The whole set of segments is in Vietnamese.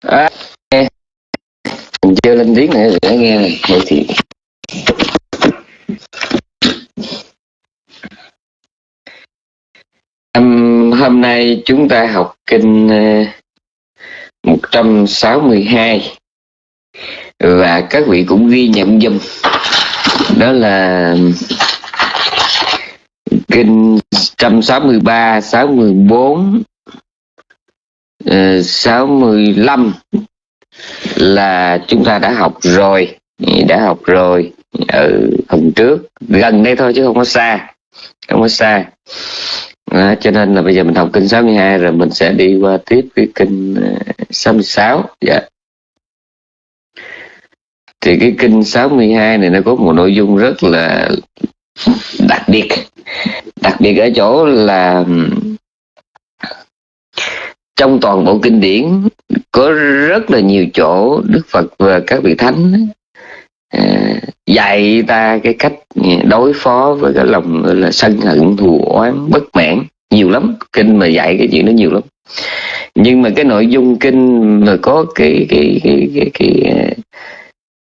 À, nghe. Mình chưa lên tiếng nữa để nghe này. Vậy thì um, hôm nay chúng ta học kinh ờ, uh, 162 và các vị cũng ghi nhận dùm đó là kinh 163 64 Ờ, 65 là chúng ta đã học rồi. Đã học rồi ở phần trước. Gần đây thôi chứ không có xa. Không có xa. Đó, cho nên là bây giờ mình học kinh 62 rồi mình sẽ đi qua tiếp cái kinh ờ, 66 dạ. Thì cái kinh 62 này nó có một nội dung rất là đặc biệt. Đặc biệt ở chỗ là trong toàn bộ kinh điển có rất là nhiều chỗ Đức Phật và các vị thánh à, dạy ta cái cách đối phó với cái lòng là sân hận thù oán bất mãn nhiều lắm. Kinh mà dạy cái chuyện đó nhiều lắm. Nhưng mà cái nội dung kinh mà có cái cái cái cái cái, cái,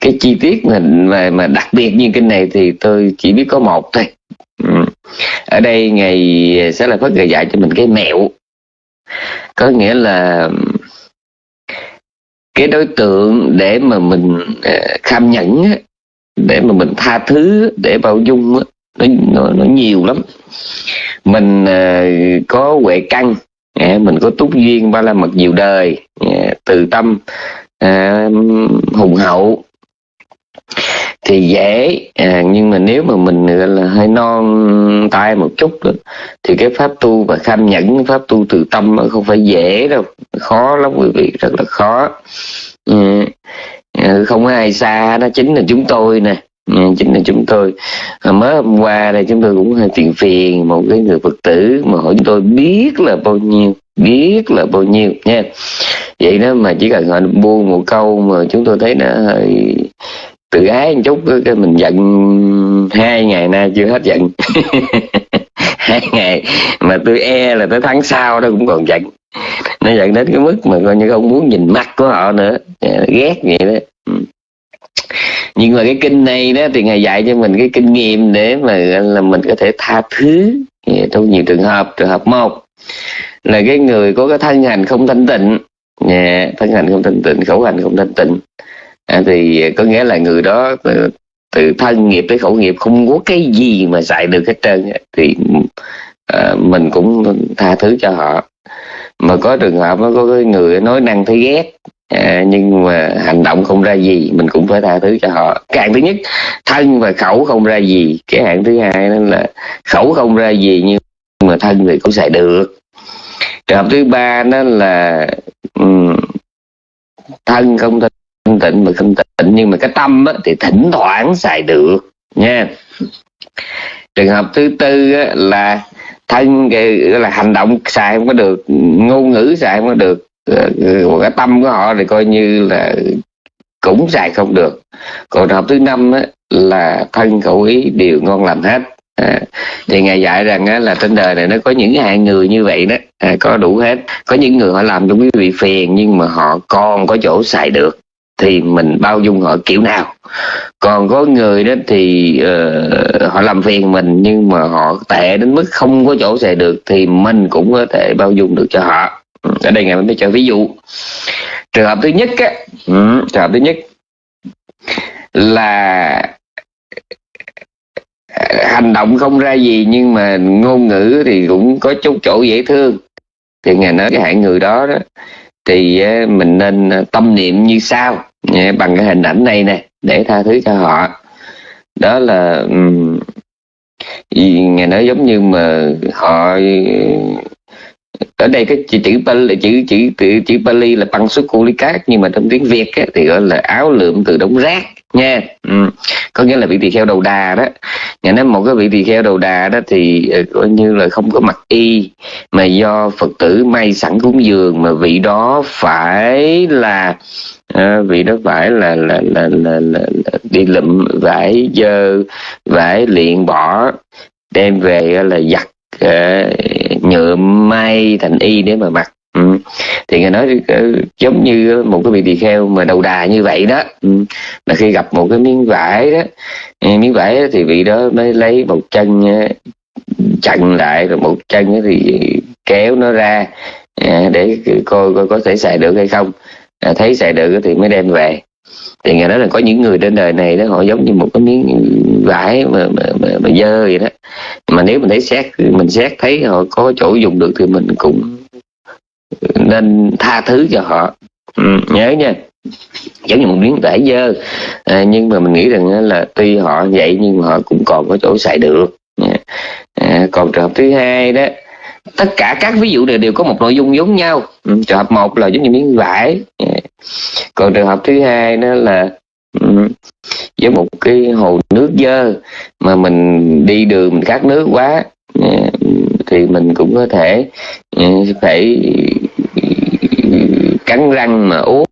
cái chi tiết mà, mà mà đặc biệt như kinh này thì tôi chỉ biết có một thôi. Ừ. Ở đây ngày sẽ là phất dạy cho mình cái mẹo có nghĩa là cái đối tượng để mà mình à, kham nhẫn để mà mình tha thứ để bao dung nó, nó, nó nhiều lắm. Mình à, có huệ căn à, mình có túc duyên ba la mật nhiều đời từ tâm hùng hậu thì dễ. À, nhưng mà nếu mà mình gọi là hơi non tay một chút đó, thì cái pháp tu và kham nhẫn pháp tu từ tâm không phải dễ đâu. Khó lắm quý vị rất là khó. Ừ. ừ, không có ai xa đó chính là chúng tôi nè. Ừ, chính là chúng tôi. À, mới hôm qua đây chúng tôi cũng hơi phiền phiền một cái người phật tử mà hỏi chúng tôi biết là bao nhiêu biết là bao nhiêu nha. Vậy đó mà chỉ cần họ buông một câu mà chúng tôi thấy nó hơi tự ái một chút cái mình giận hai ngày nay chưa hết giận. Hai ngày mà tôi e là tới tháng sau đó cũng còn giận. Nó giận đến cái mức mà coi như không muốn nhìn mắt của họ nữa. Ờ, ghét vậy đó. Ừ. Nhưng mà cái kinh này đó thì ngài dạy cho mình cái kinh nghiệm để mà là mình có thể tha thứ. Trong nhiều trường hợp trường hợp một là cái người có cái thân hành không thanh tịnh. Yeah, thân hành không thanh tịnh khẩu hành không thanh tịnh à, thì có nghĩa là người đó từ, từ thân nghiệp tới khẩu nghiệp không có cái gì mà xài được hết trơn thì à, mình cũng tha thứ cho họ. Mà có trường hợp nó có cái người nói năng thấy ghét à, nhưng mà hành động không ra gì mình cũng phải tha thứ cho họ. Cái hạng thứ nhất thân và khẩu không ra gì. Cái hạng thứ hai đó là khẩu không ra gì nhưng mà thân thì cũng xài được. Trường hợp thứ ba đó là um, thân không thân thanh tịnh mà không tịnh nhưng mà cái tâm á, thì thỉnh thoảng xài được nha. Trường hợp thứ tư á, là thân là hành động xài không có được ngôn ngữ xài không có được ờ, còn cái tâm của họ thì coi như là cũng xài không được. Còn trường hợp thứ năm á, là thân khẩu ý đều ngon lành hết. À, thì ngài dạy rằng á, là trên đời này nó có những hạng người như vậy đó à, có đủ hết. Có những người họ làm cho quý vị phiền nhưng mà họ còn có chỗ xài được thì mình bao dung họ kiểu nào. Còn có người đó thì uh, họ làm phiền mình nhưng mà họ tệ đến mức không có chỗ xài được thì mình cũng có thể bao dung được cho họ. Ở đây ngài mới cho ví dụ. Trường hợp thứ nhất á ừ, trường hợp thứ nhất là hành động không ra gì nhưng mà ngôn ngữ thì cũng có chút chỗ dễ thương. Thì ngài nói cái hạng người đó đó thì mình nên à, tâm niệm như sau bằng cái hình ảnh này nè để tha thứ cho họ. Đó là um, ngài nói giống như mà họ ở đây cái chữ chữ Pali chữ chữ chữ, chữ Pali là băng xuất cát nhưng mà trong tiếng Việt á, thì gọi là áo lượm từ đống rác nha. Ừ. có nghĩa là vị tỳ kheo đầu đà đó. Nhà nói một cái vị tỳ kheo đầu đà đó thì ờ, coi như là không có mặc y mà do phật tử may sẵn cúng dường mà vị đó phải là à, vị đó phải là là là, là, là, là đi lụm vải dơ vải luyện bỏ đem về là giặt ờ, uh, nhựa may thành y để mà mặc ừ. thì ngài nói ờ, giống như một cái vị tỳ kheo mà đầu đà như vậy đó ừ. là khi gặp một cái miếng vải đó ừ, miếng vải thì vị đó mới lấy một chân ờ, chặn lại rồi một chân thì kéo nó ra ờ, để coi coi có thể xài được hay không à, thấy xài được thì mới đem về thì người nói là có những người trên đời này đó họ giống như một cái miếng vải mà mà, mà, mà dơ vậy đó mà nếu mình thấy xét mình xét thấy họ có chỗ dùng được thì mình cũng nên tha thứ cho họ. Ừ, nhớ nha. Giống như một miếng vải dơ. À, nhưng mà mình nghĩ rằng là tuy họ vậy nhưng mà họ cũng còn có chỗ xài được. Dạ. À, còn trường hợp thứ hai đó tất cả các ví dụ này đều có một nội dung giống nhau. Ừ, trường hợp một là giống như miếng vải. À, còn trường hợp thứ hai đó là ừ, với một cái hồ nước dơ mà mình đi đường mình khát nước quá Ờ, thì mình cũng có thể ừ, phải cắn răng mà uống.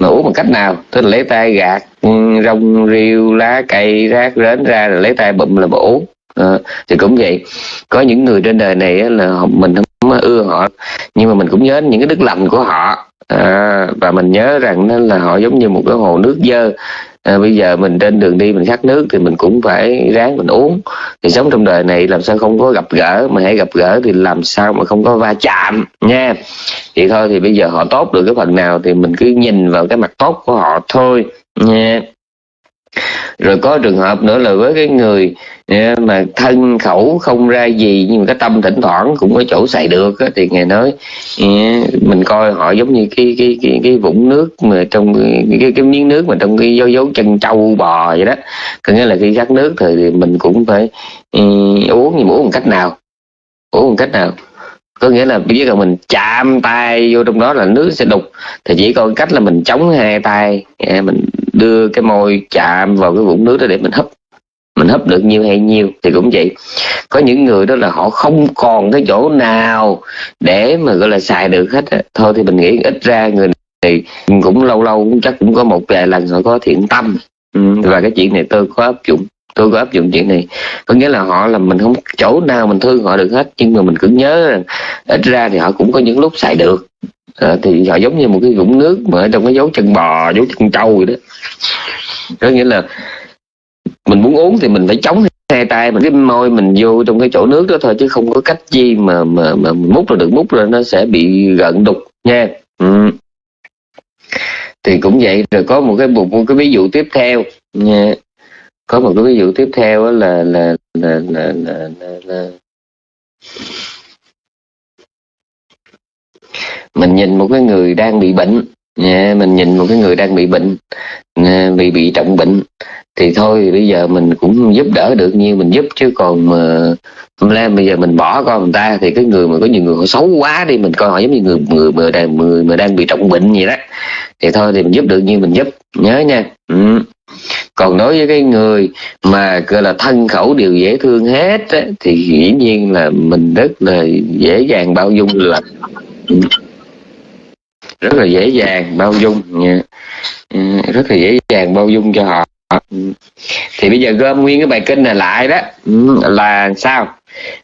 Mà uống bằng cách nào? Tức là lấy tay gạt ừ, rong rêu lá cây rác rến ra rồi lấy tay bụm là mà uống. À, thì cũng vậy. Có những người trên đời này là mình không ưa họ nhưng mà mình cũng nhớ những cái đức lành của họ. À, và mình nhớ rằng nó là họ giống như một cái hồ nước dơ à, bây giờ mình trên đường đi mình khát nước thì mình cũng phải ráng mình uống. Thì sống trong đời này làm sao không có gặp gỡ mà hãy gặp gỡ thì làm sao mà không có va chạm nha. Thì thôi thì bây giờ họ tốt được cái phần nào thì mình cứ nhìn vào cái mặt tốt của họ thôi nha. Rồi có trường hợp nữa là với cái người Dạ, mà thân khẩu không ra gì nhưng mà cái tâm thỉnh thoảng cũng có chỗ xài được á, thì ngài nói dạ, mình coi họ giống như cái cái cái cái vũng nước mà trong cái cái, cái miếng nước mà trong cái dấu dấu chân trâu bò vậy đó. Có nghĩa là khi khát nước thì mình cũng phải ừ, uống nhưng mà uống một cách nào? Uống một cách nào? Có nghĩa là biết là mình chạm tay vô trong đó là nước sẽ đục thì chỉ có cách là mình chống hai tay dạ, mình đưa cái môi chạm vào cái vũng nước đó để mình hấp mình hấp được nhiêu hay nhiêu thì cũng vậy. Có những người đó là họ không còn cái chỗ nào để mà gọi là xài được hết thôi thì mình nghĩ ít ra người này cũng lâu lâu cũng chắc cũng có một vài lần họ có thiện tâm. Ừ, và cái chuyện này tôi có áp dụng tôi có áp dụng chuyện này. Có nghĩa là họ là mình không chỗ nào mình thương họ được hết nhưng mà mình cứ nhớ rằng ít ra thì họ cũng có những lúc xài được. À, thì họ giống như một cái vũng nước mà ở trong cái dấu chân bò dấu chân trâu vậy đó. Có nghĩa là mình muốn uống thì mình phải chống hai tay mình cái môi mình vô trong cái chỗ nước đó thôi chứ không có cách gì mà mà mà múc là được múc rồi nó sẽ bị gợn đục nha. Ừ. thì cũng vậy rồi có một cái một, một cái ví dụ tiếp theo nha. Có một cái ví dụ tiếp theo là là là là là, là, là. Mình nhìn một cái người đang bị bệnh nha mình nhìn một cái người đang bị bệnh bị bị trọng bệnh thì thôi bây giờ mình cũng giúp đỡ được như mình giúp chứ còn mà hôm nay bây giờ mình bỏ con người ta thì cái người mà có nhiều người họ xấu quá đi mình coi họ giống như người người mà đang người mà đang bị trọng bệnh gì đó. Thì thôi thì mình giúp được như mình giúp. Nhớ nha. Ừ. còn đối với cái người mà gọi là thân khẩu đều dễ thương hết á, thì dĩ nhiên là mình rất là dễ dàng bao dung là rất là dễ dàng bao dung nha. Ừ, rất là dễ dàng bao dung cho họ. Ờ. thì bây giờ gom nguyên cái bài kinh này lại đó. Ừ, là sao?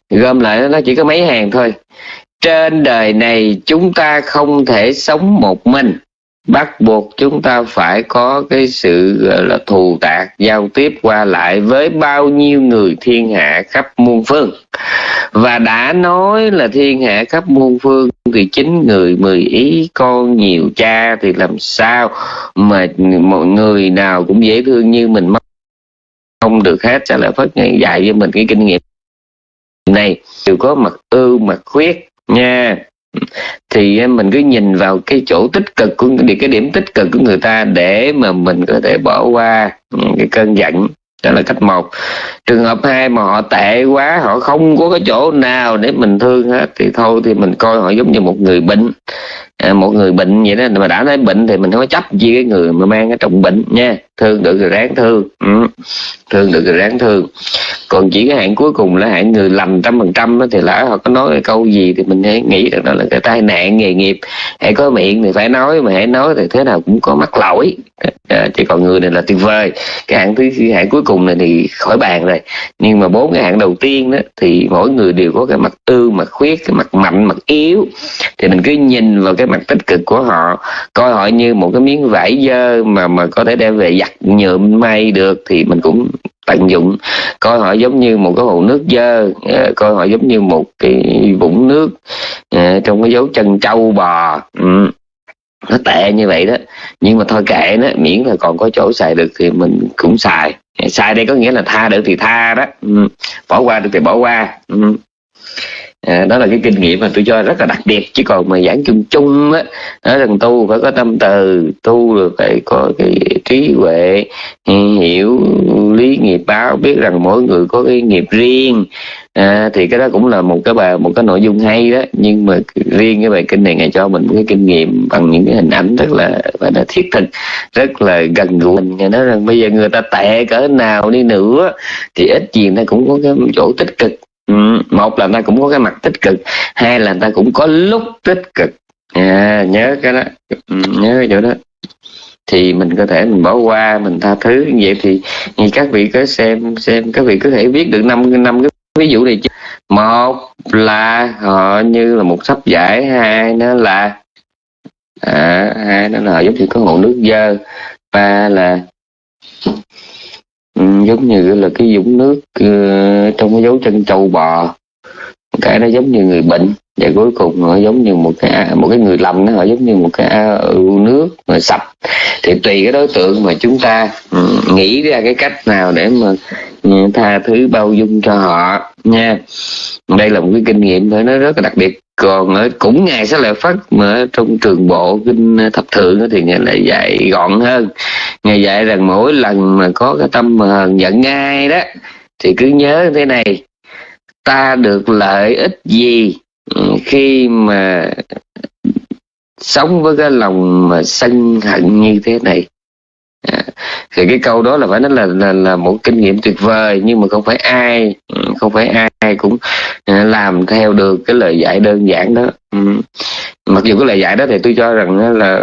Gom lại nó chỉ có mấy hàng thôi. Trên đời này chúng ta không thể sống một mình bắt buộc chúng ta phải có cái sự, gọi là, thù tạc, giao tiếp qua lại với bao nhiêu người thiên hạ khắp muôn phương. Và đã nói là thiên hạ khắp muôn phương thì chín người mười ý, con nhiều cha thì làm sao mà mọi người nào cũng dễ thương như mình không được hết, trả lời phất ngày dạy với mình cái kinh nghiệm này. Đều có mặt ưu, mặt khuyết nha thì mình cứ nhìn vào cái chỗ tích cực của cái điểm tích cực của người ta để mà mình có thể bỏ qua ừ, cái cơn giận đó là cách một. Trường hợp hai mà họ tệ quá họ không có cái chỗ nào để mình thương hết thì thôi thì mình coi họ giống như một người bệnh. À, một người bệnh vậy đó mà đã nói bệnh thì mình không có chấp gì cái người mà mang cái trọng bệnh nha thương được thì ráng thương. Ừ. thương được thì ráng thương. Còn chỉ cái hạng cuối cùng là hạng người lành trăm phần trăm thì lỡ họ có nói cái câu gì thì mình hãy nghĩ rằng đó là cái tai nạn nghề nghiệp. Hãy có miệng thì phải nói mà hãy nói thì thế nào cũng có mắc lỗi. À, chỉ còn người này là tuyệt vời. Cái hạng thứ hạng cuối cùng này thì khỏi bàn rồi. Nhưng mà bốn cái hạng đầu tiên đó thì mỗi người đều có cái mặt ưu mặt khuyết cái mặt mạnh mặt yếu. Thì mình cứ nhìn vào cái mặt tích cực của họ coi họ như một cái miếng vải dơ mà mà có thể đem về giặt nhuộm may được thì mình cũng tận dụng. Coi họ giống như một cái hồ nước dơ ờ, coi họ giống như một cái vũng nước ờ, trong cái dấu chân trâu bò. Ừ. nó tệ như vậy đó. Nhưng mà thôi kệ nó, miễn là còn có chỗ xài được thì mình cũng xài. Xài đây có nghĩa là tha được thì tha đó. Ừ. bỏ qua được thì bỏ qua. Ừ à, đó là cái kinh nghiệm mà tôi cho rất là đặc biệt. Chứ còn mà giảng chung chung á nói rằng tu phải có tâm từ. Tu rồi phải có cái trí huệ ừ, hiểu lý nghiệp báo biết rằng mỗi người có cái nghiệp riêng. À, thì cái đó cũng là một cái bài một cái nội dung hay đó. Nhưng mà riêng cái bài kinh này ngài cho mình một cái kinh nghiệm bằng những cái hình ảnh rất là và là thiết thực rất là gần gũi. Mình nói rằng bây giờ người ta tệ cỡ nào đi nữa thì ít gì nó cũng có cái chỗ tích cực. Ừ, một là người ta cũng có cái mặt tích cực hai là người ta cũng có lúc tích cực. À, nhớ cái đó. Ừ, nhớ cái chỗ đó. Thì mình có thể mình bỏ qua mình tha thứ. Như vậy thì như các vị có xem xem các vị có thể viết được năm năm cái ví dụ này chứ. Một là họ như là một sắp giải hai nó là à, hai nó là giống như có hồ nước dơ. Ba là giống như là cái dũng nước ờ, trong cái dấu chân trâu bò. Cái nó giống như người bệnh, và cuối cùng họ giống như một cái một cái người lầm nó họ giống như một cái à, ưu nước mà sạch. Thì tùy cái đối tượng mà chúng ta ừ, nghĩ ra cái cách nào để mà ừ, tha thứ bao dung cho họ nha. Đây là một cái kinh nghiệm phải nói rất là đặc biệt còn ở cũng ngày sẽ lại phát mà ở trong trường bộ kinh ờ, thập thượng thì ngài lại dạy gọn hơn. Ngài dạy rằng mỗi lần mà có cái tâm mà giận ngay đó, thì cứ nhớ thế này, ta được lợi ích gì ừ, khi mà sống với cái lòng mà sân hận như thế này? À, thì cái câu đó là phải nói là, là là một kinh nghiệm tuyệt vời nhưng mà không phải ai ừ, không phải ai cũng à, làm theo được cái lời dạy đơn giản đó. Ừ. Mặc dù cái lời dạy đó thì tôi cho rằng là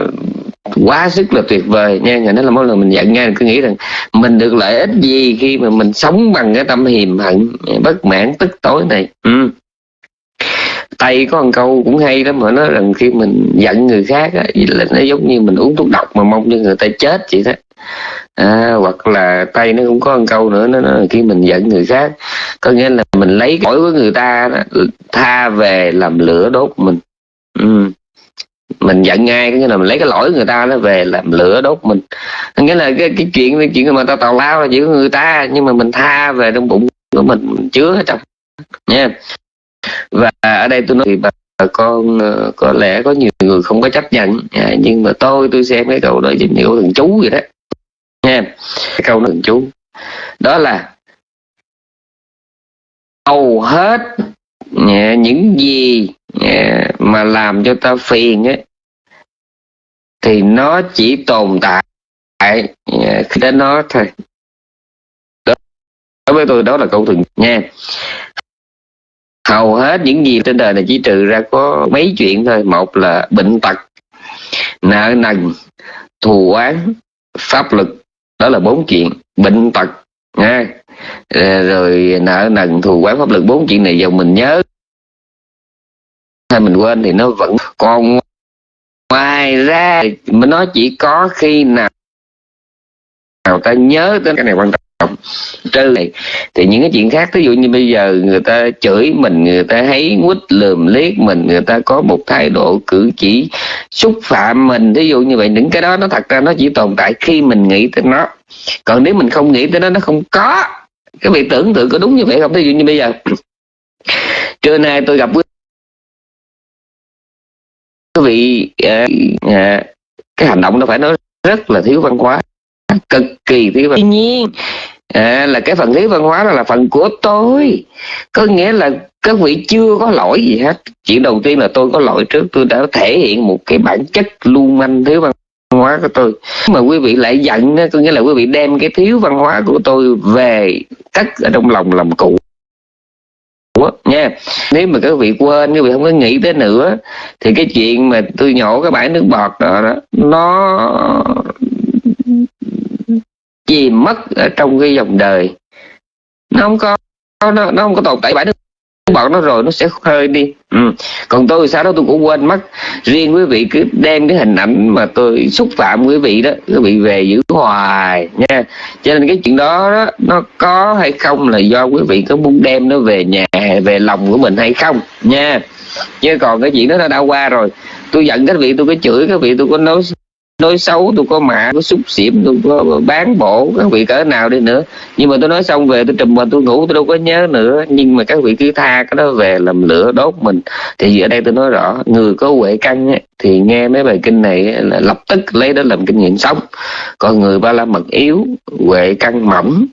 quá sức là tuyệt vời nha người nói là mỗi lần mình giận nghe cứ nghĩ rằng mình được lợi ích gì khi mà mình sống bằng cái tâm hiềm hận bất mãn tức tối này. Ừ. tây có một câu cũng hay đó mà nói rằng khi mình giận người khác á, là nó giống như mình uống thuốc độc mà mong cho người ta chết vậy đó à, hoặc là tay nó cũng có một câu nữa nó nó khi mình giận người khác có nghĩa là mình lấy lỗi của người ta đó, tha về làm lửa đốt mình. Ừ. Mình giận ngay có nghĩa là mình lấy cái lỗi người ta nó về làm lửa đốt mình. Có nghĩa là cái cái chuyện cái chuyện mà ta tào lao là giữa của người ta nhưng mà mình tha về trong bụng của mình, mình chứa ở trong. Nha. Và ở đây tôi nói thì bà con ờ, có lẽ có nhiều người không có chấp nhận à, nhưng mà tôi tôi xem cái câu đó giống như câu chú vậy đó nha cái câu thượng chú. Đó là, hầu hết những gì mà làm cho ta phiền ấy, thì nó chỉ tồn tại khi đến nó thôi. Đối với tôi, đó là câu thường nha. Hầu hết những gì trên đời này chỉ trừ ra có mấy chuyện thôi. Một là bệnh tật, nợ nần, thù oán, pháp lực đó là bốn chuyện. Bệnh tật nha ờ, rồi nợ nần thù oán pháp lực, bốn chuyện này giờ mình nhớ. Hay mình quên thì nó vẫn còn ngoài ra nó chỉ có khi nào nào ta nhớ tới cái này quan trọng trừ này. Thì những cái chuyện khác ví dụ như bây giờ người ta chửi mình người ta thấy quýt lườm liếc mình người ta có một thái độ cử chỉ xúc phạm mình ví dụ như vậy những cái đó nó thật ra nó chỉ tồn tại khi mình nghĩ tới nó. Còn nếu mình không nghĩ tới nó nó không có. Cái việc tưởng tượng có đúng như vậy không? Ví dụ như bây giờ trưa nay tôi gặp quý vị à, à, cái hành động nó phải nói rất là thiếu văn hóa cực kỳ thiếu văn hóa tuy nhiên à, là cái phần thiếu văn hóa đó là phần của tôi. Có nghĩa là các vị chưa có lỗi gì hết. Chuyện đầu tiên là tôi có lỗi trước. Tôi đã thể hiện một cái bản chất lưu manh thiếu văn hóa của tôi. Mà quý vị lại giận có nghĩa là quý vị đem cái thiếu văn hóa của tôi về cất ở trong lòng làm cụ. Nha. Nếu mà các vị quên các vị không có nghĩ tới nữa thì cái chuyện mà tôi nhổ cái bãi nước bọt đó, đó nó chìm mất ở trong cái dòng đời. Nó không có nó, nó không có tồn tại bãi nước bọn nó rồi nó sẽ hơi đi. Ừ. còn tôi sao đó tôi cũng quên mất. Riêng quý vị cứ đem cái hình ảnh mà tôi xúc phạm quý vị đó quý vị về giữ hoài nha. Cho nên cái chuyện đó, đó nó có hay không là do quý vị có muốn đem nó về nhà về lòng của mình hay không nha. Chứ còn cái chuyện đó nó đã qua rồi. Tôi giận các vị tôi có chửi các vị tôi có nói nói xấu tôi có mạ có xúc xỉm tôi có bán bộ các vị cỡ nào đi nữa. Nhưng mà tôi nói xong về tôi trùm mà tôi ngủ tôi đâu có nhớ nữa. Nhưng mà các vị cứ tha cái đó về làm lửa đốt mình. Thì ở đây tôi nói rõ người có huệ căn ấy, thì nghe mấy bài kinh này là lập tức lấy đó làm kinh nghiệm sống. Còn người ba la mật yếu huệ căn mỏng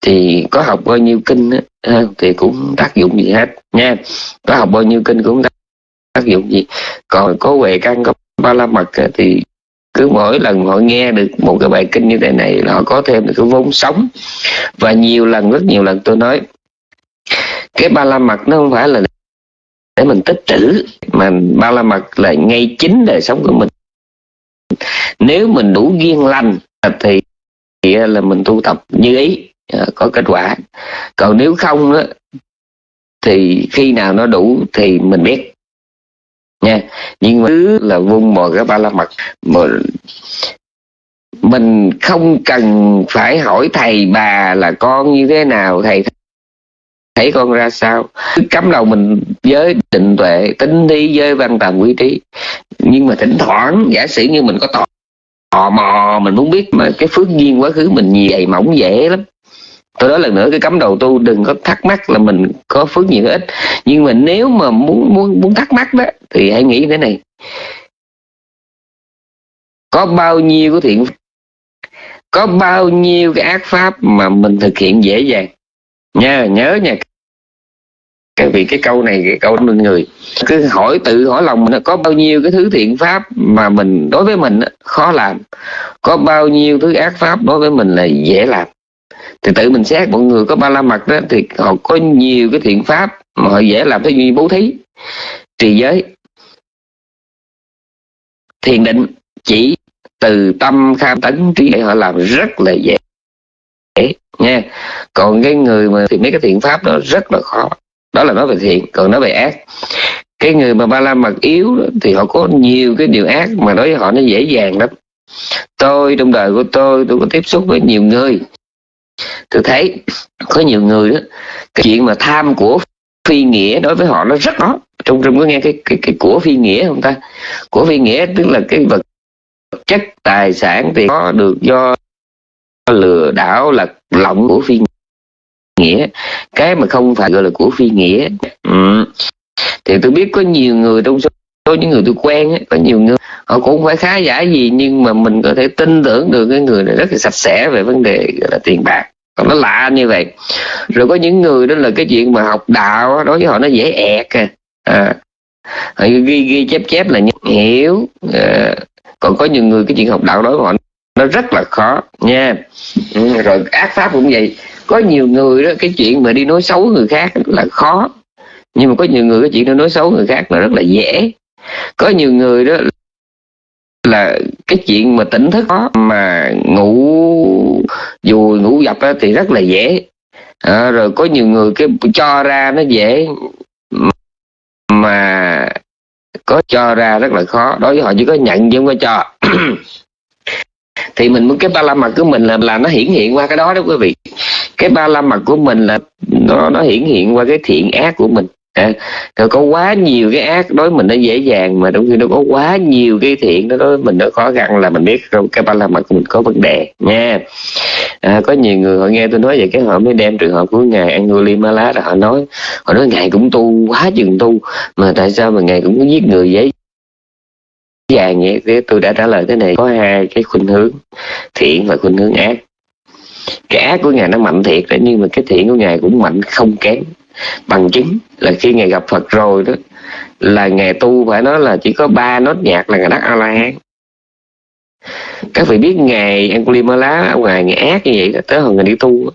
thì có học bao nhiêu kinh ờ, thì cũng tác dụng gì hết nha. Có học bao nhiêu kinh cũng tác dụng gì. Còn có huệ căn có ba la mật thì cứ mỗi lần họ nghe được một cái bài kinh như thế này là họ có thêm được cái vốn sống. Và nhiều lần rất nhiều lần tôi nói cái ba la mật nó không phải là để mình tích trữ mà ba la mật là ngay chính đời sống của mình. Nếu mình đủ duyên lành thì, thì là mình tu tập như ý à, có kết quả. Còn nếu không đó, thì khi nào nó đủ thì mình biết nha. Nhưng mà thứ là vung mồi cái ba la mật. Mà mình không cần phải hỏi thầy bà là con như thế nào. Thầy thấy con ra sao. Cấm cắm đầu mình với định tuệ tính đi với văn tầm quý trí. Nhưng mà thỉnh thoảng giả sử như mình có tò, tò mò mình muốn biết mà cái phước duyên quá khứ mình dày mỏng dễ lắm tôi nói lần nữa, cái cấm đầu tu đừng có thắc mắc là mình có phước nhiều ít. Nhưng mà nếu mà muốn muốn muốn thắc mắc đó, thì hãy nghĩ thế này. Có bao nhiêu cái thiện, có bao nhiêu cái ác pháp mà mình thực hiện dễ dàng? Nha, nhớ nha. Cái vì cái câu này, cái câu mình người. Cứ hỏi, tự hỏi lòng mình có bao nhiêu cái thứ thiện pháp mà mình đối với mình khó làm? Có bao nhiêu thứ ác pháp đối với mình là dễ làm? Thì tự mình xét mọi người có ba la mật đó thì họ có nhiều cái thiện pháp mà họ dễ làm cái như bố thí. Trì giới. Thiền định chỉ từ tâm kham tấn trí để họ làm rất là dễ. Nha còn cái người mà thì mấy cái thiện pháp đó rất là khó. Đó là nói về thiện còn nói về ác. Cái người mà ba la mật yếu đó, thì họ có nhiều cái điều ác mà đối với họ nó dễ dàng lắm. Tôi trong đời của tôi tôi có tiếp xúc với nhiều người tôi thấy có nhiều người đó, cái chuyện mà tham của phi nghĩa đối với họ nó rất khó trong trong có nghe cái cái cái của phi nghĩa không ta? Của phi nghĩa tức là cái vật chất, tài sản thì có được do lừa đảo là lộng của phi nghĩa. Cái mà không phải gọi là của phi nghĩa. Ừ. thì tôi biết có nhiều người trong số có những người tôi quen ấy, có nhiều người họ cũng phải khá giả gì nhưng mà mình có thể tin tưởng được cái người này rất là sạch sẽ về vấn đề gọi là tiền bạc. Còn nó lạ như vậy. Rồi có những người đó là cái chuyện mà học đạo đối với họ nó dễ ẹt à, à họ ghi ghi chép chép là hiểu à, còn có nhiều người cái chuyện học đạo đối với họ nó rất là khó nha. Ừ, rồi ác pháp cũng vậy. Có nhiều người đó cái chuyện mà đi nói xấu người khác là khó. Nhưng mà có nhiều người cái chuyện nó nói xấu người khác là rất là dễ có nhiều người đó là cái chuyện mà tỉnh thức đó mà ngủ dù ngủ dập đó, thì rất là dễ. À, rồi có nhiều người cái cho ra nó dễ mà có cho ra rất là khó đối với họ chỉ có nhận chứ không có cho. Thì mình muốn cái ba la mật của mình là là nó hiển hiện qua cái đó đó quý vị. Cái ba la mật của mình là nó nó hiển hiện qua cái thiện ác của mình à, có quá nhiều cái ác đối mình nó dễ dàng mà đúng khi nó có quá nhiều cái thiện nó đối mình nó khó khăn là mình biết cái ba la mật của mình có vấn đề nha. À, có nhiều người họ nghe tôi nói vậy cái họ mới đem trường hợp của ngài Angulimala là họ nói họ nói ngài cũng tu quá chừng tu mà tại sao mà ngài cũng có giết người dễ dàng vậy? Thế tôi đã trả lời thế này có hai cái khuynh hướng thiện và khuynh hướng ác. Cái ác của ngài nó mạnh thiệt đấy nhưng mà cái thiện của ngài cũng mạnh không kém bằng chứng là khi ngài gặp phật rồi đó, là ngài tu phải nói là chỉ có ba nốt nhạc là ngài đắc a la hán các vị biết ngài Angulimala lá ngoài ngài ác như vậy tới hồi ngài đi tu,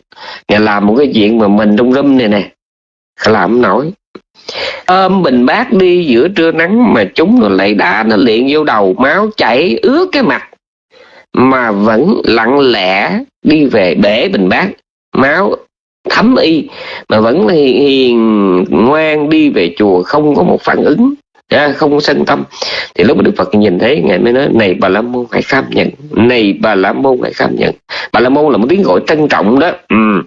ngài làm một cái chuyện mà mình trong râm này nè, làm không nổi. Ôm bình bát đi giữa trưa nắng mà chúng nó lại đá nó liền vô đầu, máu chảy ướt cái mặt, mà vẫn lặng lẽ đi về bể bình bát, máu thấm y mà vẫn hiền, hiền ngoan đi về chùa không có một phản ứng à, không sân tâm. Thì lúc mà đức phật nhìn thấy ngài mới nói này bà la môn hãy kham nhận. Này bà la môn hãy kham nhận. Bà la môn là một tiếng gọi trân trọng đó. Ừ.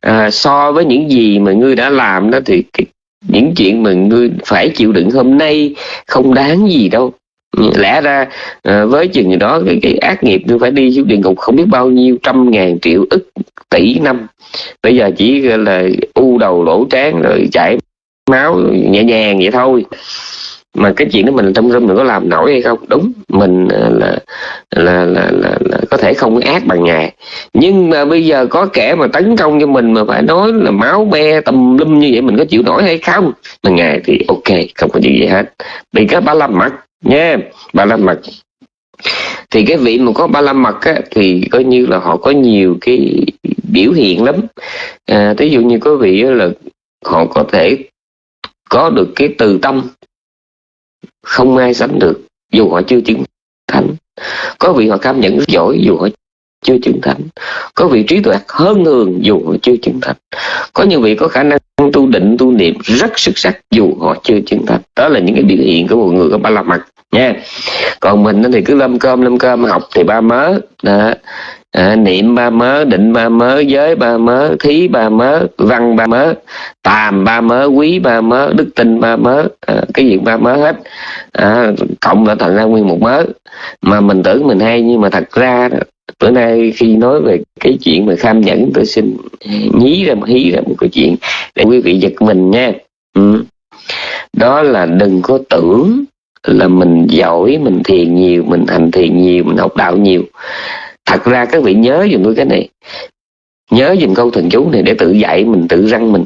à, so với những gì mà ngươi đã làm đó thì cái, những chuyện mà ngươi phải chịu đựng hôm nay không đáng gì đâu. Ừ, lẽ ra à, với chừng đó cái, cái ác nghiệp tôi phải đi xuống địa ngục không biết bao nhiêu trăm ngàn triệu ức tỷ năm bây giờ chỉ là u đầu lỗ trán rồi chảy máu nhẹ nhàng vậy thôi. Mà cái chuyện đó mình trong râm mình có làm nổi hay không? Đúng mình ờ, là là là, là, là, có thể không ác bằng ngài. Nhưng mà bây giờ có kẻ mà tấn công cho mình mà phải nói là máu be tùm lum như vậy mình có chịu nổi hay không? Mà ngài thì ok không có gì hết. Vì cái ba la mặt nha ba la mặt thì cái vị mà có ba la mặt á, thì coi như là họ có nhiều cái biểu hiện lắm. À, ví dụ như có vị là họ có thể có được cái từ tâm không ai sánh được dù họ chưa chứng thánh. Có vị họ cảm nhận rất giỏi dù họ chưa chứng thánh. Có vị trí tuệ hơn thường dù họ chưa chứng thánh. Có những vị có khả năng tu định tu niệm rất xuất sắc dù họ chưa chứng thánh. Đó là những cái biểu hiện của một người có ba la mật nha. Còn mình thì cứ lâm cơm lâm cơm học thì ba mớ. Đó à, niệm ba mớ định ba mớ giới ba mớ thí ba mớ văn ba mớ tàm ba mớ quý ba mớ đức tin ba mớ à, cái gì ba mớ hết. À, cộng là thành ra nguyên một mớ. Mà mình tưởng mình hay nhưng mà thật ra đó, bữa nay khi nói về cái chuyện mà kham nhẫn tôi xin nhí ra một hí ra một cái chuyện để quý vị giật mình nha. Ừ. đó là đừng có tưởng là mình giỏi mình thiền nhiều mình hành thiền nhiều mình học đạo nhiều thật ra các vị nhớ dùm tôi cái này. Nhớ dùm câu thần chú này để tự dạy mình tự răng mình.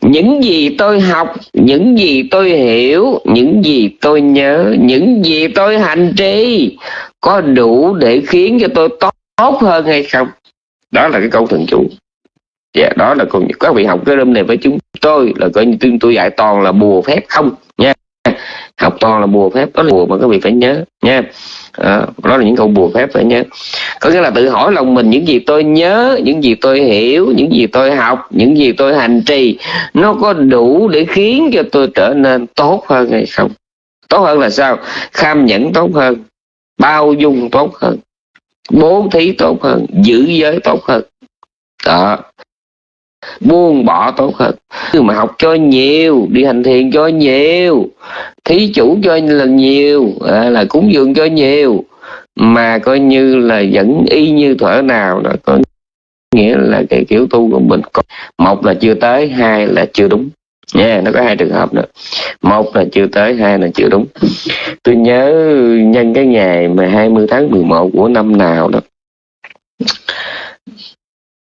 Những gì tôi học những gì tôi hiểu những gì tôi nhớ những gì tôi hành trì có đủ để khiến cho tôi tốt hơn hay không? Đó là cái câu thần chú. Dạ yeah, đó là còn các vị học cái rơm này với chúng tôi là coi như tôi, tôi dạy toàn là bùa phép không nha học toàn là bùa phép đó là bùa mà các vị phải nhớ nha. À, đó là những câu bùa phép phải nhớ. Có nghĩa là tự hỏi lòng mình những gì tôi nhớ những gì tôi hiểu những gì tôi học những gì tôi hành trì nó có đủ để khiến cho tôi trở nên tốt hơn hay không? Tốt hơn là sao? Kham nhẫn tốt hơn bao dung tốt hơn bố thí tốt hơn giữ giới tốt hơn. Đó. Buông bỏ tốt hơn. Mà học cho nhiều đi hành thiền cho nhiều thí chủ cho là nhiều à, là cúng dường cho nhiều mà coi như là vẫn y như thở nào đó có nghĩa là cái kiểu tu của mình một là chưa tới hai là chưa đúng. Nha yeah, nó có hai trường hợp nữa. Một là chưa tới hai là chưa đúng. Tôi nhớ nhân cái ngày mà 20 tháng 11 của năm nào đó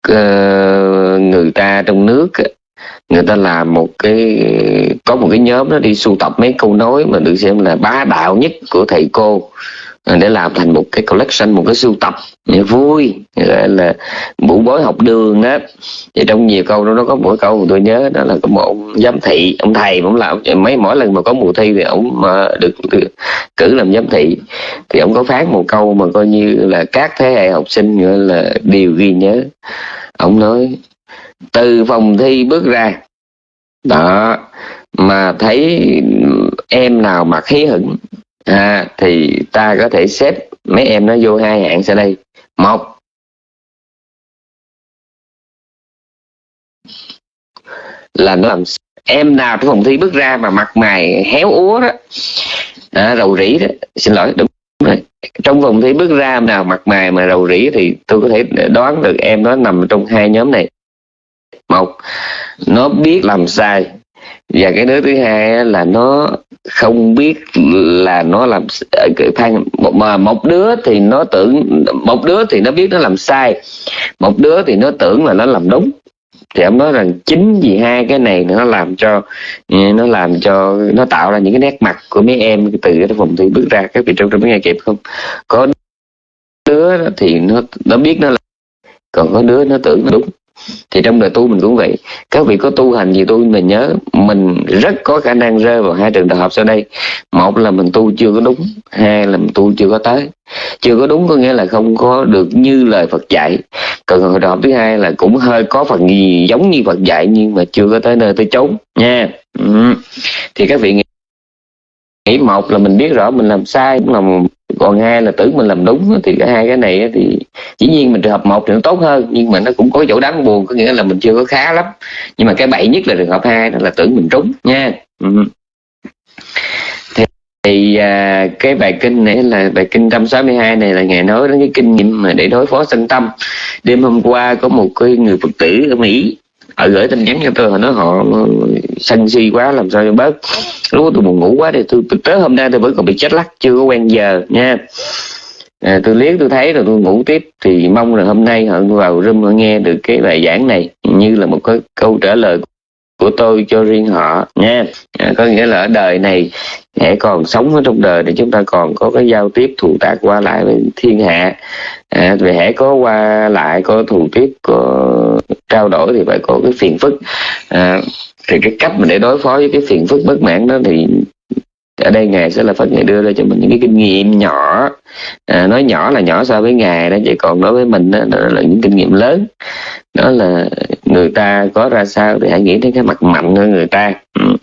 uh, người ta trong nước người ta làm một cái có một cái nhóm nó đi sưu tập mấy câu nói mà được xem là bá đạo nhất của thầy cô à, để làm thành một cái collection một cái sưu tập. Vui gọi là mũ bối học đường á. Thì trong nhiều câu đó nó có mỗi câu mà tôi nhớ đó là có một ông giám thị ông thầy ông làm. Mấy mỗi lần mà có mùa thi thì ông mà được, được cử làm giám thị. Thì ông có phát một câu mà coi như là các thế hệ học sinh gọi là đều ghi nhớ. Ông nói từ phòng thi bước ra. Đó mà thấy em nào mặc hí hửng à, thì ta có thể xếp mấy em nó vô hai hạng sau đây. Một. Là nó làm em nào trong phòng thi bước ra mà mặt mày héo úa đó à, rầu rĩ đó xin lỗi đúng rồi. Trong phòng thi bước ra nào mặt mày mà rầu rĩ thì tôi có thể đoán được em nó nằm trong hai nhóm này một, nó biết làm sai. Và cái đứa thứ hai là nó không biết là nó làm ờ, thang mà một đứa thì nó tưởng, một đứa thì nó biết nó làm sai, một đứa thì nó tưởng là nó làm đúng. Thì ông nói rằng chính vì hai cái này nó làm cho ừ, nó làm cho, nó tạo ra những cái nét mặt của mấy em từ cái phòng thi bước ra. Các vị trong trong nghe kịp không? Có đứa thì nó nó biết nó là, còn có đứa nó tưởng nó đúng thì trong đời tu mình cũng vậy. Các vị có tu hành gì tôi mình nhớ. Mình rất có khả năng rơi vào hai trường hợp sau đây. Một là mình tu chưa có đúng, hai là mình tu chưa có tới. Chưa có đúng có nghĩa là không có được như lời Phật dạy. Còn trường hợp thứ hai là cũng hơi có phần gì giống như Phật dạy, nhưng mà chưa có tới nơi tới chốn, nha. Ừ. thì các vị nghĩ một là mình biết rõ mình làm sai, cũng là còn hai là tưởng mình làm đúng thì cả hai cái này thì dĩ nhiên mình trường hợp một thì nó tốt hơn nhưng mà nó cũng có chỗ đáng buồn có nghĩa là mình chưa có khá lắm. Nhưng mà cái bậy nhất là trường hợp hai đó là tưởng mình trúng nha. Ừ. thì, thì à, cái bài kinh này là bài kinh 162 này là ngài nói đến cái kinh nghiệm mà để đối phó sân tâm. Đêm hôm qua có một cái người phật tử ở mỹ họ gửi tin nhắn cho tôi họ nói họ sân si quá làm sao cho bớt. Lúc đó tôi buồn ngủ quá thì tôi, tôi tới hôm nay tôi vẫn còn bị chết lắc chưa có quen giờ nha. À, tôi liếc tôi thấy rồi tôi ngủ tiếp. Thì mong là hôm nay họ vào room họ nghe được cái bài giảng này như là một cái câu trả lời của tôi cho riêng họ nha. À, có nghĩa là ở đời này hãy còn sống ở trong đời thì chúng ta còn có cái giao tiếp thù tác qua lại với thiên hạ. À, vì hãy có qua lại có thù tiếp có trao đổi thì phải có cái phiền phức. À, thì cái cách mà để đối phó với cái phiền phức bất mãn đó thì ở đây ngài sẽ là phật ngài đưa ra cho mình những cái kinh nghiệm nhỏ. À, nói nhỏ là nhỏ so với ngài đó vậy còn đối với mình đó, đó là những kinh nghiệm lớn. Đó là người ta có ra sao thì hãy nghĩ đến cái mặt mạnh của người ta. Ừ.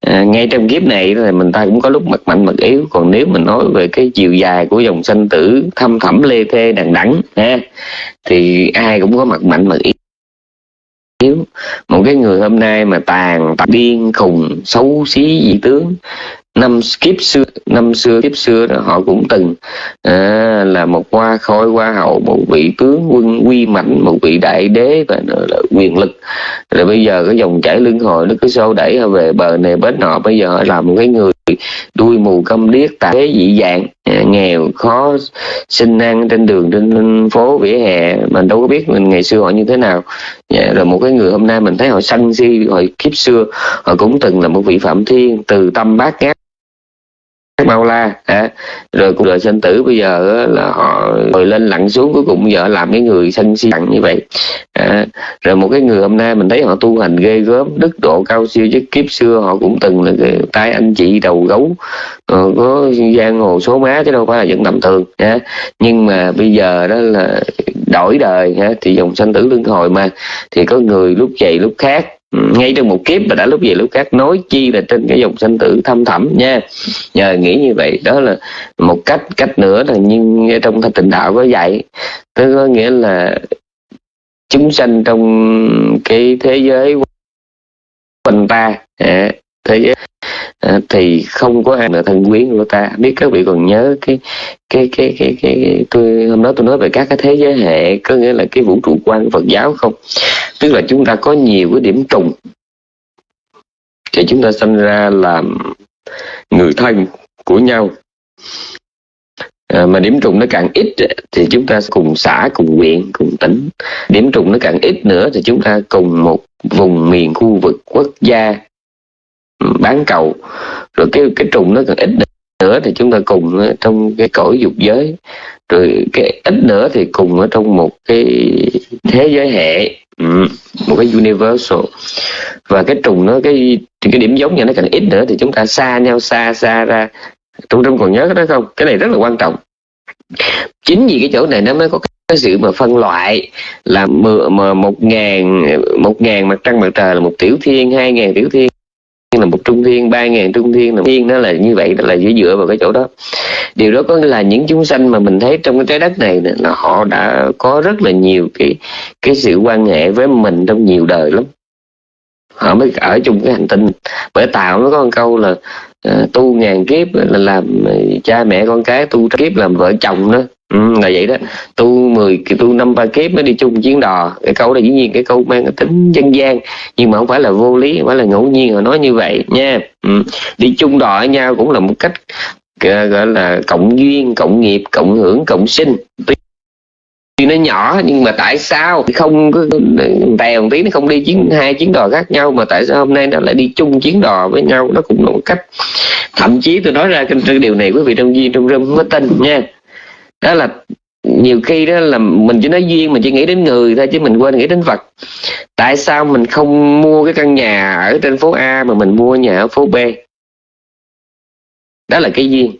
à, ngay trong kiếp này thì mình ta cũng có lúc mặt mạnh mặt yếu. Còn nếu mình nói về cái chiều dài của dòng sanh tử thâm thẳm lê thê đằng đẵng ha thì ai cũng có mặt mạnh mặt yếu. Yếu một cái người hôm nay mà tàn tàn điên khùng xấu xí dị tướng năm kiếp xưa năm xưa kiếp xưa đó họ cũng từng à, là một hoa khôi hoa hậu một vị tướng quân uy mạnh một vị đại đế và là quyền lực. Rồi bây giờ cái dòng chảy lưng hồi nó cứ xô đẩy họ về bờ này bến nọ. Bây giờ họ làm một cái người đuôi mù câm điếc tại thế dị dạng à, nghèo khó sinh ăn trên đường trên phố vỉa hè mình đâu có biết mình ngày xưa họ như thế nào dạ, rồi một cái người hôm nay mình thấy họ sân si hồi kiếp xưa họ cũng từng là một vị phạm thiên từ tâm bát ngát bao la à, rồi cuộc đời sinh tử bây giờ là họ ngồi lên lặn xuống cuối cùng giờ làm cái người sân si lặng như vậy. À, rồi một cái người hôm nay mình thấy họ tu hành ghê gớm đức độ cao siêu chứ kiếp xưa họ cũng từng là cái tay anh chị đầu gấu. Ờ, có giang hồ số má chứ đâu phải là vẫn tầm thường à, nhưng mà bây giờ đó là đổi đời à, thì dòng sanh tử luân hồi mà. Thì có người lúc vậy lúc khác Ừ, ngay trong một kiếp mà đã lúc về lúc khác nói chi là trên cái dòng sanh tử thâm thẳm nha. Nhờ nghĩ như vậy, đó là một cách cách nữa là nhưng trong thanh tịnh đạo có dạy. Tức có nghĩa là chúng sanh trong cái thế giới quanh ta à, thế giới à, thì không có ai là thân quyến của ta. Biết các vị còn nhớ cái cái cái cái cái, cái tôi hôm đó tôi nói về các cái thế giới hệ có nghĩa là cái vũ trụ quan của Phật giáo không? Tức là chúng ta có nhiều cái điểm trùng thì chúng ta sinh ra làm người thân của nhau. À, mà điểm trùng nó càng ít thì chúng ta cùng xã cùng huyện cùng tỉnh. Điểm trùng nó càng ít nữa thì chúng ta cùng một vùng miền khu vực quốc gia bán cầu. Rồi cái cái trùng nó còn ít nữa thì chúng ta cùng ở trong cái cõi dục giới. Rồi cái ít nữa thì cùng ở trong một cái thế giới hệ ừ, một cái universal. Và cái trùng nó cái cái điểm giống như nó càng ít nữa thì chúng ta xa nhau xa xa ra. Trung trung còn nhớ cái đó không? Cái này rất là quan trọng. Chính vì cái chỗ này nó mới có cái sự mà phân loại là mà một ngàn một ngàn mặt trăng mặt trời là một tiểu thiên hai ngàn tiểu thiên là một trung thiên ba ngàn trung thiên là thiên nó là như vậy là dựa dựa vào cái chỗ đó. Điều đó có nghĩa là những chúng sanh mà mình thấy trong cái trái đất này là họ đã có rất là nhiều cái cái sự quan hệ với mình trong nhiều đời lắm. Họ mới ở chung cái hành tinh. Bởi tạo nó có một câu là uh, tu ngàn kiếp là làm cha mẹ con cái tu kiếp làm vợ chồng đó. Ừ, là vậy đó. Tu 10 tu năm ba kiếp mới đi chung chiến đò. Cái câu này dĩ nhiên cái câu mang cái tính dân gian. Nhưng mà không phải là vô lý không phải là ngẫu nhiên họ nói như vậy nha. Ừ. đi chung đò với nhau cũng là một cách gọi là cộng duyên cộng nghiệp cộng hưởng cộng sinh. Tuy nó nhỏ nhưng mà tại sao? Không có tèo một tí nó không đi chuyến hai chuyến đò khác nhau mà tại sao hôm nay nó lại đi chung chuyến đò với nhau? Nó cũng là một cách. Thậm chí tôi nói ra cái điều này quý vị trong duyên trong rơm mới tin nha đó là nhiều khi đó là mình chỉ nói duyên, mình chỉ nghĩ đến người thôi chứ mình quên nghĩ đến vật. Tại sao mình không mua cái căn nhà ở trên phố A mà mình mua nhà ở phố B? Đó là cái duyên.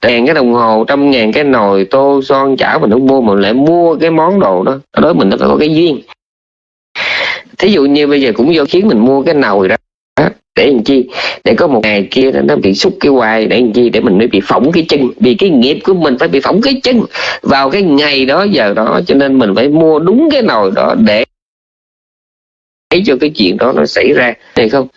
Tiền cái đồng hồ, trăm ngàn cái nồi, tô, son, chảo mình không mua mà lại mua cái món đồ đó. Đó mình nó phải có cái duyên. Thí dụ như bây giờ cũng do khiến mình mua cái nồi đó để làm chi? Để có một ngày kia nó bị xúc cái hoài. Để làm chi? Để mình mới bị phỏng cái chân. Vì cái nghiệp của mình phải bị phỏng cái chân. Vào cái ngày đó, giờ đó, cho nên mình phải mua đúng cái nồi đó để để cho cái chuyện đó nó xảy ra. Này không?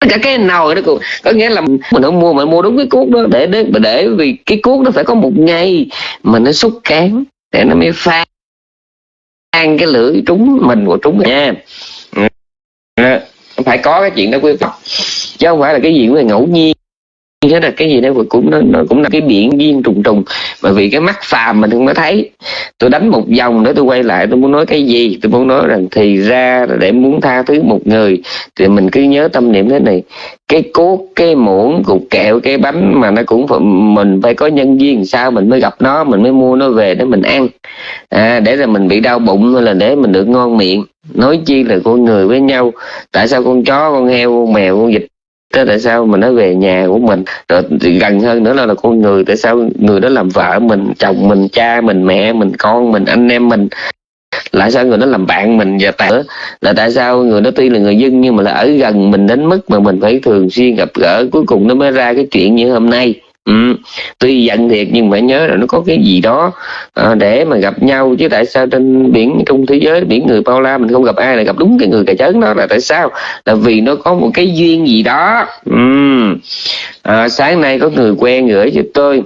Tất cả cái nồi đó cũng có nghĩa là mình không mua mà mua đúng cái cuốc đó để để để vì cái cuốc nó phải có một ngày mà nó xúc cán để nó mới pha ăn cái lưỡi trúng mình của trúng nha. Ừ. Phải có cái chuyện đó quý vị. Chứ không phải là cái gì cũng ngẫu nhiên thế là cái gì đấy cũng nó, nó cũng là cái biển duyên trùng trùng. Bởi vì cái mắt phàm mình không có thấy tôi đánh một vòng nữa tôi quay lại tôi muốn nói cái gì? Tôi muốn nói rằng thì ra để muốn tha thứ một người thì mình cứ nhớ tâm niệm thế này. Cái cốt cái muỗng cục kẹo cái bánh mà nó cũng phải, mình phải có nhân duyên sao mình mới gặp nó mình mới mua nó về để mình ăn. À, để rồi mình bị đau bụng hay là để mình được ngon miệng. Nói chi là con người với nhau. Tại sao con chó con heo con mèo con vịt thế tại sao mà nó về nhà của mình? Rồi gần hơn nữa là, là con người tại sao người đó làm vợ mình chồng mình cha mình mẹ mình con mình anh em mình? Lại sao người đó làm bạn mình và tại là tại sao người đó tuy là người dân nhưng mà là ở gần mình đến mức mà mình phải thường xuyên gặp gỡ cuối cùng nó mới ra cái chuyện như hôm nay. Ừ. tuy giận thiệt nhưng phải nhớ là nó có cái gì đó à, để mà gặp nhau. Chứ tại sao trên biển trong thế giới biển người bao la mình không gặp ai là gặp đúng cái người cà chớn đó là tại sao? Là vì nó có một cái duyên gì đó. Ừ. à, sáng nay có người quen gửi cho tôi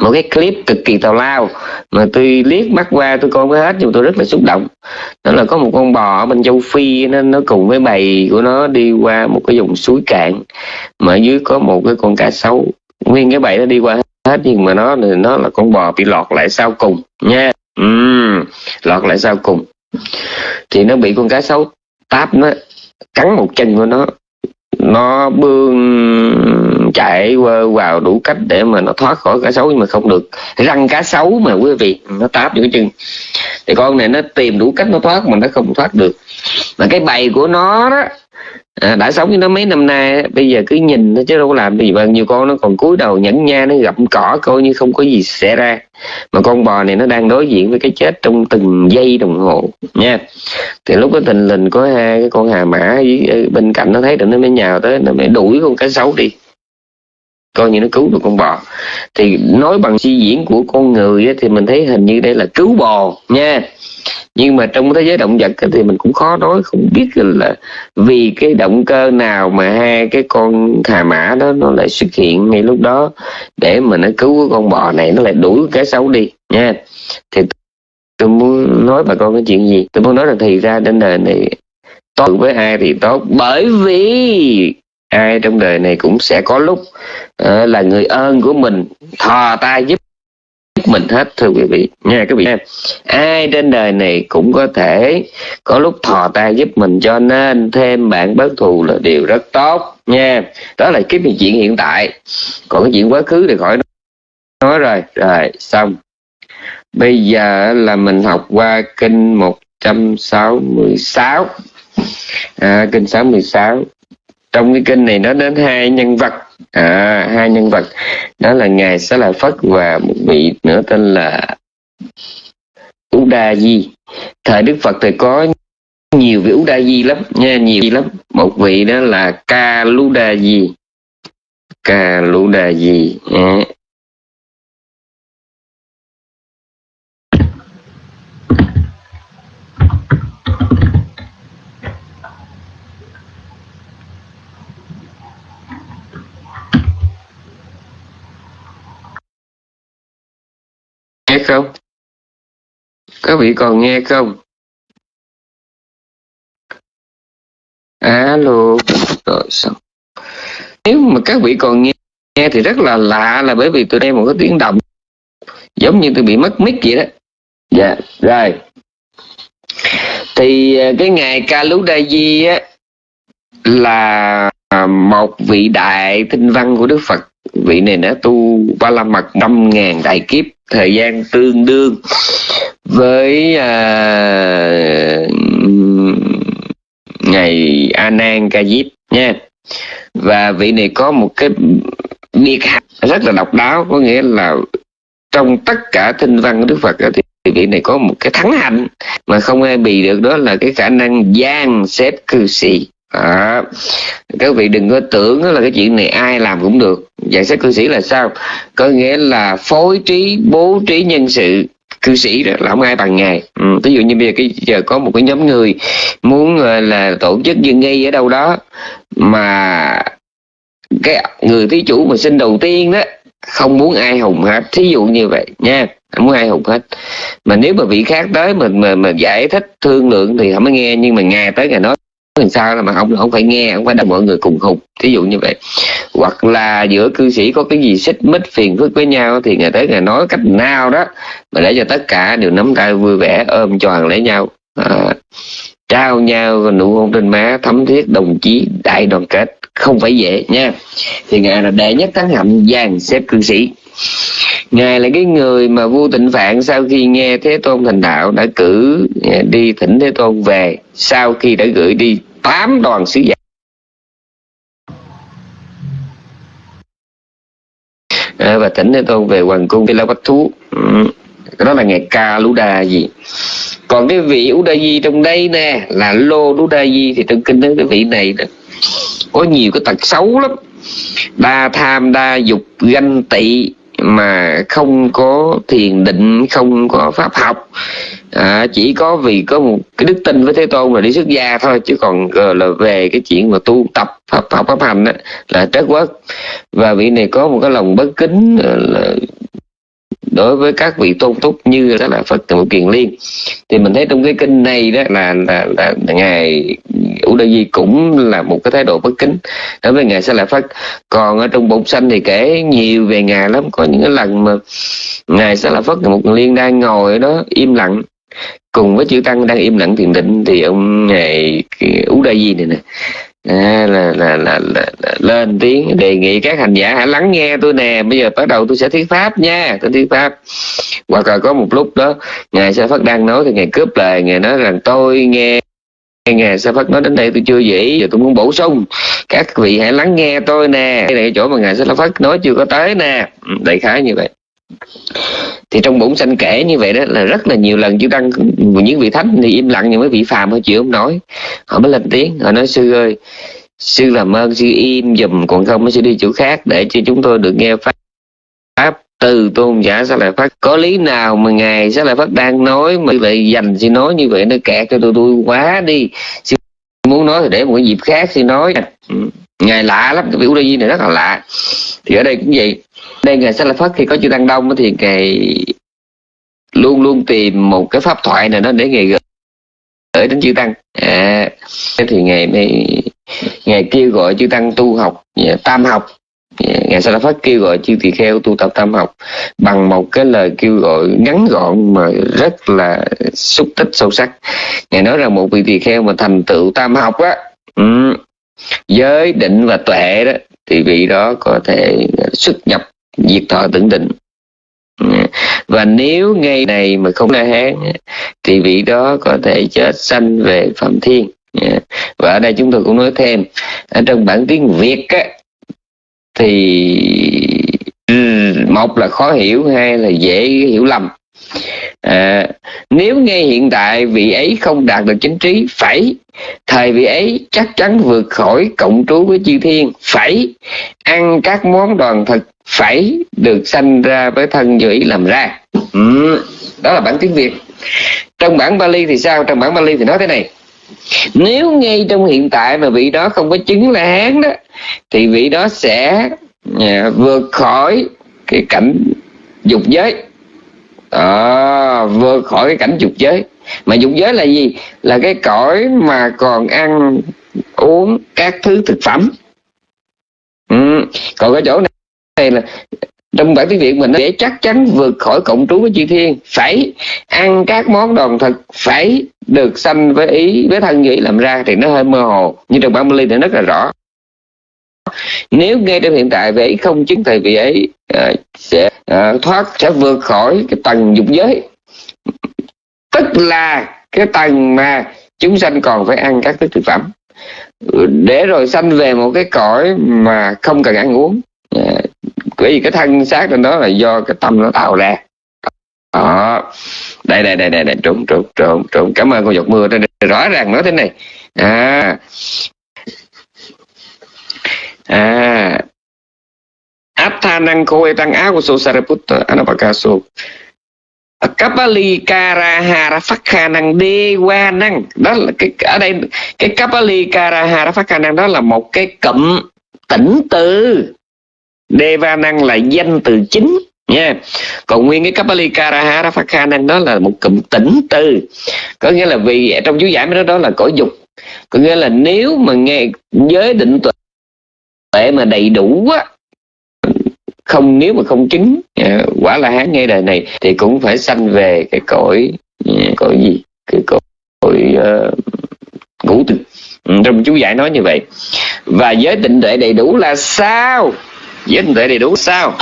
một cái clip cực kỳ tào lao. Mà tôi liếc mắt qua tôi coi mới hết nhưng tôi rất là xúc động. Đó là có một con bò ở bên châu phi nên nó cùng với bầy của nó đi qua một cái vùng suối cạn. Mà ở dưới có một cái con cá sấu nguyên cái bẫy nó đi qua hết nhưng mà nó nó là con bò bị lọt lại sau cùng nha. Uhm, lọt lại sau cùng. Thì nó bị con cá sấu táp nó cắn một chân của nó. Nó bươn chạy vào đủ cách để mà nó thoát khỏi cá sấu nhưng mà không được. Răng cá sấu mà quý vị nó táp những cái chân. Thì con này nó tìm đủ cách nó thoát mà nó không thoát được. Mà cái bầy của nó đó à, đã sống với nó mấy năm nay bây giờ cứ nhìn nó chứ đâu có làm gì. Bao nhiều con nó còn cúi đầu nhẫn nha nó gặm cỏ coi như không có gì xảy ra. Mà con bò này nó đang đối diện với cái chết trong từng giây đồng hồ nha. Thì lúc đó tình lình có hai cái con hà mã bên cạnh nó thấy được nó mới nhào tới nó mới đuổi con cá sấu đi. Coi như nó cứu được con bò. Thì nói bằng suy diễn của con người thì mình thấy hình như đây là cứu bò nha nhưng mà trong thế giới động vật thì mình cũng khó nói không biết là vì cái động cơ nào mà hai cái con hà mã đó nó lại xuất hiện ngay lúc đó để mà nó cứu con bò này nó lại đuổi cái xấu đi nha. Thì tôi muốn nói bà con cái chuyện gì? Tôi muốn nói là thì ra trên đời này tốt với ai thì tốt bởi vì ai trong đời này cũng sẽ có lúc uh, là người ơn của mình thò tay giúp mình hết thưa quý vị. Nha quý vị ai trên đời này cũng có thể có lúc thò tay giúp mình cho nên thêm bạn bớt thù là điều rất tốt. Nha đó là cái chuyện hiện tại. Còn cái chuyện quá khứ thì khỏi nói rồi. Rồi xong. Bây giờ là mình học qua kinh 166 à, kinh 66 trong cái kinh này nó đến hai nhân vật à, hai nhân vật. Đó là ngài xá lợi phất và một vị nữa tên là Uda Di thời Đức Phật thì có nhiều vị Uda Di lắm nha nhiều lắm. Một vị đó là Ca Luda Di Ca Luda Di dạ. Không? Các vị còn nghe không? Alo, rồi xong nếu mà các vị còn nghe nghe thì rất là lạ là bởi vì tôi đây một cái tiếng động. Giống như tôi bị mất mic vậy đó. Dạ rồi. Thì à, cái ngày ca lú đa di á, là à, một vị đại tinh văn của đức phật. Vị này đã tu ba la mật năm ngàn đại kiếp thời gian tương đương với à, ngày a nan ca diếp nha. Và vị này có một cái biệt hạnh rất là độc đáo có nghĩa là trong tất cả tinh văn của đức phật thì vị này có một cái thắng hạnh. Mà không ai bì được đó là cái khả năng gian xếp cư sĩ à, các vị đừng có tưởng là cái chuyện này ai làm cũng được. Giải sách cư sĩ là sao? Có nghĩa là phối trí bố trí nhân sự cư sĩ đó là không ai bằng ngài. Ừ, ví dụ như bây giờ cái giờ có một cái nhóm người muốn ờ, là tổ chức dân nghi ở đâu đó mà cái người thí chủ mà sinh đầu tiên đó không muốn ai hùng hết. Thí dụ như vậy nha không muốn ai hùng hết. Mà nếu mà vị khác tới mình mà, mà giải thích thương lượng thì không có nghe nhưng mà ngày tới ngày nói làm sao là mà ông không phải nghe không phải là mọi người cùng hùng thí dụ như vậy. Hoặc là giữa cư sĩ có cái gì xích mích phiền phức với nhau thì ngày tới ngày nói cách nào đó mà để cho tất cả đều nắm tay vui vẻ ôm tròn lấy nhau. À, trao nhau nụ hôn trên má thấm thiết đồng chí đại đoàn kết. Không phải dễ nha. Thì ngài là đệ nhất thắng hạnh dàn xếp cư sĩ. Ngài là cái người mà vua tịnh phạn sau khi nghe thế tôn thành đạo đã cử à, đi thỉnh thế tôn về. Sau khi đã gửi đi tám đoàn sứ giả. À, và thỉnh thế tôn về hoàng cung la bách thú. Ừ. đó là ngày ca lú đa gì còn cái vị ú đa di trong đây nè là lô đú đa di thì trong kinh đó cái vị này đó, có nhiều cái tật xấu lắm. Đa tham đa dục ganh tị mà không có thiền định không có pháp học à, chỉ có vì có một cái đức tin với thế tôn là đi xuất gia thôi chứ còn uh, là về cái chuyện mà tu tập pháp học pháp hành đó, là trớt quất. Và vị này có một cái lòng bất kính uh, là đối với các vị tôn túc như đó là Phật Trụ Kiền Liên. Thì mình thấy trong cái kinh này đó là là, là, là ngài U Đa Di cũng là một cái thái độ bất kính đối với ngài Sa La Phật. Còn ở trong bụng xanh thì kể nhiều về ngài lắm. Có những cái lần mà ngài Sa La Phật một liên đang ngồi đó im lặng cùng với chữ tăng đang im lặng thiền định thì ông ngài Ú Đa Di này nè. À, là, là, là, là, là lên tiếng đề nghị các hành giả hãy lắng nghe tôi nè. Bây giờ bắt đầu tôi sẽ thuyết pháp nha. Tôi thuyết pháp. Hoặc là có một lúc đó ngài sa phất đang nói thì ngài cướp lời ngài nói rằng tôi nghe ngài sa phất nói đến đây tôi chưa dĩ giờ tôi muốn bổ sung. Các vị hãy lắng nghe tôi nè. Đây là cái chỗ mà ngài sa phất nói chưa có tới nè. Ừ, đại khái như vậy thì trong bổn sanh kể như vậy đó, là rất là nhiều lần chư tăng, những vị thánh thì im lặng nhưng mấy vị phàm họ chịu không nói. Họ mới lên tiếng, họ nói, sư ơi, sư làm ơn, sư im dùm, còn không sư đi chỗ khác để cho chúng tôi được nghe pháp pháp từ tôn giả sẽ lại phát có lý nào mà ngài sẽ lại phát đang nói mà vậy dành sư nói như vậy? Nó kẹt cho tôi tôi quá đi. Sư muốn nói thì để một cái dịp khác sư nói. Ừ, ngài lạ lắm, cái vị Udayi này rất là lạ. Thì ở đây cũng vậy đây ngày sa la phất khi có chư tăng đông thì ngài luôn luôn tìm một cái pháp thoại nào đó để ngài gửi gửi đến chư tăng à, thì ngài mới ngài kêu gọi chư tăng tu học dạ, tam học. Ngày ngài sa la kêu gọi chư tỳ kheo tu tập tam học bằng một cái lời kêu gọi ngắn gọn mà rất là xúc tích sâu sắc. Ngài nói rằng một vị tỳ kheo mà thành tựu tam học á um, giới định và tuệ đó thì vị đó có thể xuất nhập diệt thọ tưởng định. Và nếu ngay này mà không la hán thì vị đó có thể chết sanh về phạm thiên. Và ở đây chúng tôi cũng nói thêm ở trong bản tiếng việt á, thì một là khó hiểu hai là dễ hiểu lầm à, nếu ngay hiện tại vị ấy không đạt được chính trí phải thời vị ấy chắc chắn vượt khỏi cộng trú với chư thiên phải. Ăn các món đoàn thực phải được sanh ra với thân dưỡi làm ra. Ừ, đó là bản tiếng việt. Trong bản bali thì sao? Trong bản bali thì nói thế này. Nếu ngay trong hiện tại mà vị đó không có chứng là hán đó thì vị đó sẽ à, vượt khỏi cái cảnh dục giới à, vượt khỏi cái cảnh dục giới. Mà dục giới là gì? Là cái cõi mà còn ăn uống các thứ thực phẩm. Ừ. còn cái chỗ này là trong bản tiếng việt mình để chắc chắn vượt khỏi cộng trú với chư thiên phải ăn các món đòn thực phải được sanh với ý với thân nghĩ làm ra thì nó hơi mơ hồ. Nhưng trong bản Bali thì rất là rõ nếu ngay trong hiện tại vị ấy không chứng thầy vị ấy uh, sẽ uh, thoát sẽ vượt khỏi cái tầng dục giới. Tức là cái tầng mà chúng sanh còn phải ăn các cái thực phẩm. Để rồi sanh về một cái cõi mà không cần ăn uống. À, bởi vì cái thân xác trên đó là do cái tâm nó tạo ra. Đó. Đây đây đây đây, đây. trộn trộn trộn trộn cảm ơn cô giọt mưa. Đây, rõ ràng nói thế này. À à. Athanang kowe tang aku so sariputta anapakaso Kapalikara phát khả năng đê qua năng đó là cái, ở đây, cái Kapalikara phát khả năng đó là một cái cụm tỉnh từ. Deva năng là danh từ chính, nha. Còn nguyên cái Kapalikara phát khả năng đó là một cụm tỉnh từ. Có nghĩa là vì, trong chú giải đó đó là cõi dục. Có nghĩa là nếu mà nghe, giới định tuệ mà đầy đủ á. Không nếu mà không chứng à, quả là hán ngay đời này thì cũng phải sanh về cái cõi à, cõi gì? Cái cõi, cõi uh, ngũ tịch ừ, trong chú giải nói như vậy. Và giới tịnh tuệ đầy đủ là sao? Giới tịnh tuệ đầy đủ sao?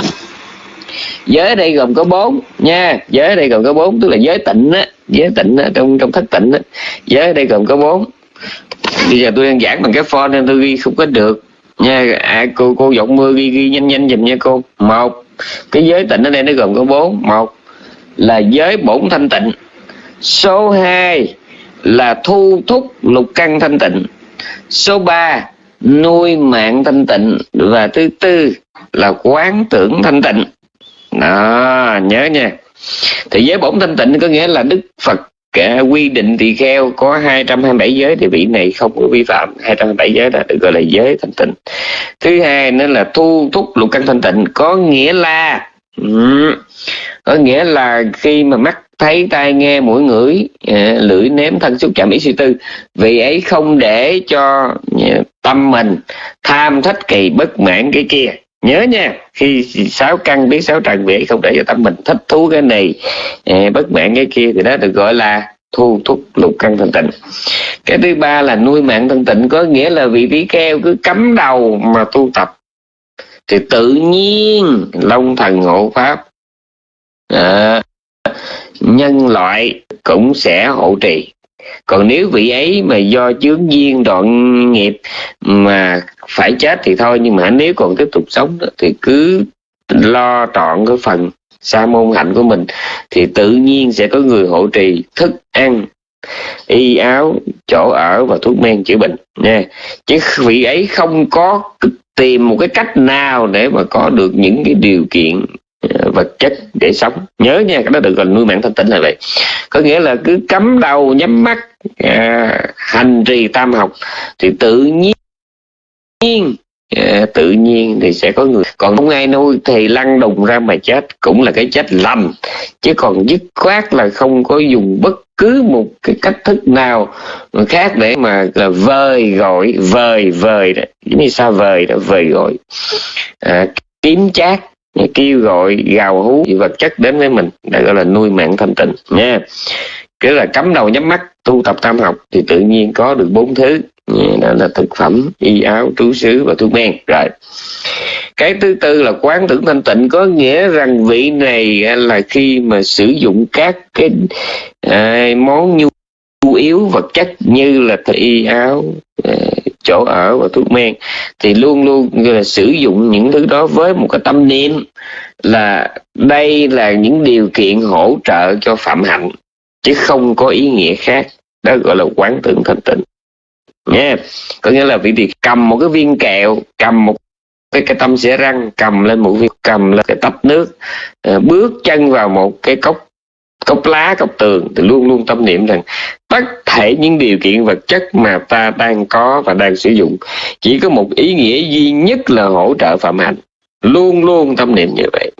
Giới đây gồm có bốn nha. Giới đây gồm có bốn tức là giới tịnh á. Giới tịnh á, trong trong thất tịnh á. Giới đây gồm có bốn. Bây giờ tôi đang giảng bằng cái phone nên tôi ghi không có được nha à, cô cô giọng mưa ghi ghi nhanh nhanh dùm nha cô. Một cái giới tịnh ở đây nó gồm có bốn. Một là giới bổn thanh tịnh. Số 2 là thu thúc lục căn thanh tịnh. Số 3 nuôi mạng thanh tịnh. Và thứ tư là quán tưởng thanh tịnh. Đó nhớ nha. Thì giới bổn thanh tịnh có nghĩa là đức phật cả quy định tỳ kheo, có 227 giới thì vị này không có vi phạm. 227 giới là được gọi là giới thanh tịnh. Thứ hai nữa là thu thúc lục căn thanh tịnh, có nghĩa là có nghĩa là khi mà mắt thấy tai nghe mũi ngửi à, lưỡi nếm thân xúc chạm ý suy tư vì ấy không để cho à, tâm mình tham thích kỳ bất mãn cái kia nhớ nha khi sáu căn biết sáu trần vị không để cho tâm mình thích thú cái này ờ, bất mãn cái kia thì đó được gọi là thu thúc lục căn thân tịnh. Cái thứ ba là nuôi mạng thân tịnh có nghĩa là vị trí keo cứ cắm đầu mà tu tập. Thì tự nhiên long thần hộ pháp à, nhân loại cũng sẽ hộ trì. Còn nếu vị ấy mà do chướng duyên đoạn nghiệp mà phải chết thì thôi nhưng mà nếu còn tiếp tục sống thì cứ lo trọn cái phần sa môn hạnh của mình thì tự nhiên sẽ có người hộ trì thức ăn y áo chỗ ở và thuốc men chữa bệnh nha. Chứ vị ấy không có tìm một cái cách nào để mà có được những cái điều kiện ờ, vật chất để sống. Nhớ nha cái đó được gọi nuôi mạng thanh tịnh là vậy. Có nghĩa là cứ cắm đầu nhắm mắt à, hành trì tam học thì tự nhiên à, tự nhiên thì sẽ có người. Còn không ai nuôi thì lăn đùng ra mà chết. Cũng là cái chết lầm chứ còn dứt khoát là không có dùng bất cứ một cái cách thức nào khác để mà là vời gọi vời vời đó. Giống như sao vời đó vời gọi. À, kiếm chát kêu gọi gào hú vật chất đến với mình. Để gọi là nuôi mạng thanh tịnh nha. Cứ là cắm đầu nhắm mắt tu tập tam học thì tự nhiên có được bốn thứ đó là thực phẩm y áo trú xứ và thuốc men. Rồi. Cái thứ tư là quán tưởng thanh tịnh. Có nghĩa rằng vị này là khi mà sử dụng các cái à, món nhu yếu vật chất như là y áo à, chỗ ở và thuốc men thì luôn luôn là sử dụng những thứ đó với một cái tâm niệm là đây là những điều kiện hỗ trợ cho phạm hạnh chứ không có ý nghĩa khác. Đó gọi là quán tưởng thanh tịnh nha có nghĩa là vị thì cầm một cái viên kẹo, cầm một cái cái tâm xẻ răng, cầm lên một viên, cầm lên cái tách nước ờ, bước chân vào một cái cốc cốc lá, cốc tường, thì luôn luôn tâm niệm rằng tất thể những điều kiện vật chất mà ta đang có và đang sử dụng chỉ có một ý nghĩa duy nhất là hỗ trợ phạm hạnh. Luôn luôn tâm niệm như vậy.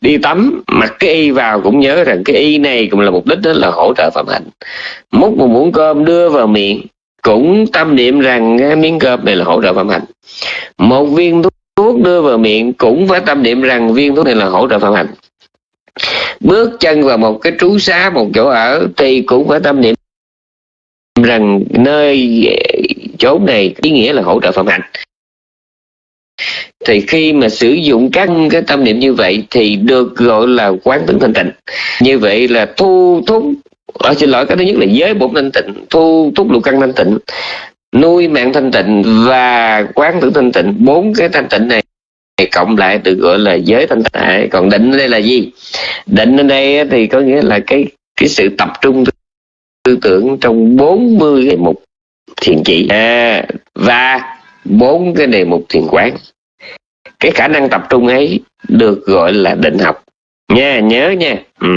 Đi tắm, mặc cái y vào cũng nhớ rằng cái y này cũng là mục đích đó là hỗ trợ phạm hạnh. Múc một muỗng cơm đưa vào miệng cũng tâm niệm rằng miếng cơm này là hỗ trợ phạm hạnh một viên thuốc thuốc đưa vào miệng cũng phải tâm niệm rằng viên thuốc này là hỗ trợ phạm hạnh bước chân vào một cái trú xá, một chỗ ở thì cũng phải tâm niệm rằng nơi, chỗ này ý nghĩa là hỗ trợ phạm hạnh thì khi mà sử dụng các cái tâm niệm như vậy thì được gọi là quán tưởng thanh tịnh. Như vậy là thu thúc ở xin lỗi cái thứ nhất là giới bổn thanh tịnh thu thúc lục căn thanh tịnh nuôi mạng thanh tịnh và quán tử thanh tịnh. Bốn cái thanh tịnh này cộng lại được gọi là giới thanh tịnh. Còn định ở đây là gì? Định ở đây thì có nghĩa là cái cái sự tập trung tư tưởng trong 40 cái mục thiền chỉ. À, và bốn cái đề mục thiền quán. Cái khả năng tập trung ấy được gọi là định học nha, nhớ nha. Ừ.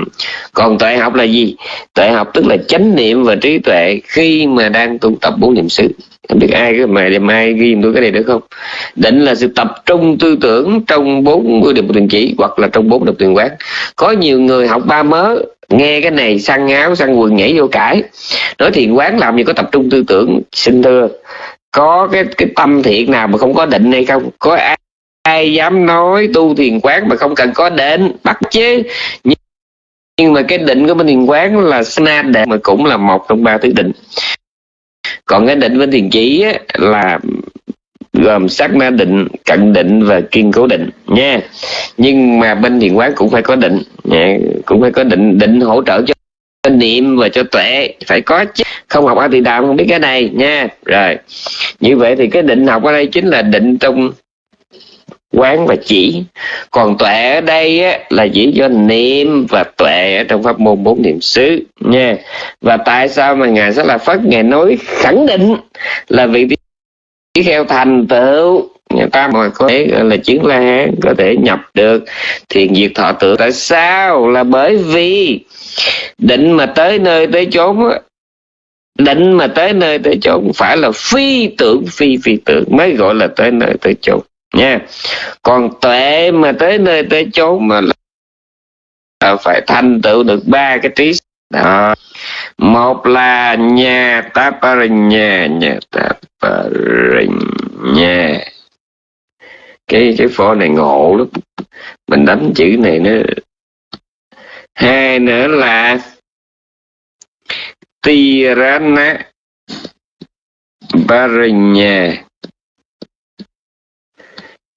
còn tuệ học là gì? Tuệ học tức là chánh niệm và trí tuệ khi mà đang tu tập bốn niệm xứ. Không biết ai cái mà đêm ai ghi tôi cái này được không? Định là sự tập trung tư tưởng trong bốn mươi điểm tuyển chỉ hoặc là trong bốn độc tuyển quán. Có nhiều người học ba mớ, nghe cái này săn áo, săn quần, nhảy vô cãi. Nói thiền quán làm gì có tập trung tư tưởng xin thưa có cái cái tâm thiện nào mà không có định hay không? Có ai ai dám nói tu thiền quán mà không cần có định bắt chứ nhưng mà cái định của bên thiền quán là sanh đệ mà cũng là một trong ba thứ định còn cái định bên thiền chỉ á, là gồm sát na định cận định và kiên cố định nha. Nhưng mà bên thiền quán cũng phải có định nha. cũng phải có định định hỗ trợ cho niệm và cho tuệ phải có chứ. Không học a tỳ đàm không biết cái này nha. Rồi như vậy thì cái định học ở đây chính là định trong quán và chỉ. Còn tuệ ở đây á, là chỉ cho niệm và tuệ ở trong pháp môn bốn niệm xứ nha. Và tại sao mà ngài sẽ là phất ngài nói khẳng định là vị tỷ kheo thành tựu? Người ta mà có thể là chứng la hán có thể nhập được thiền diệt thọ tự tại sao? Là bởi vì định mà tới nơi tới chốn á, định mà tới nơi tới chốn phải là phi tưởng phi phi tưởng mới gọi là tới nơi tới chốn nha. Còn tuệ mà tới nơi tới chốn mà là phải thành tựu được ba cái trí đó. Một là nhà taparinya nhà taparinya cái cái phổ này ngộ lắm. Mình đánh chữ này nữa hai nữa là tirana barinya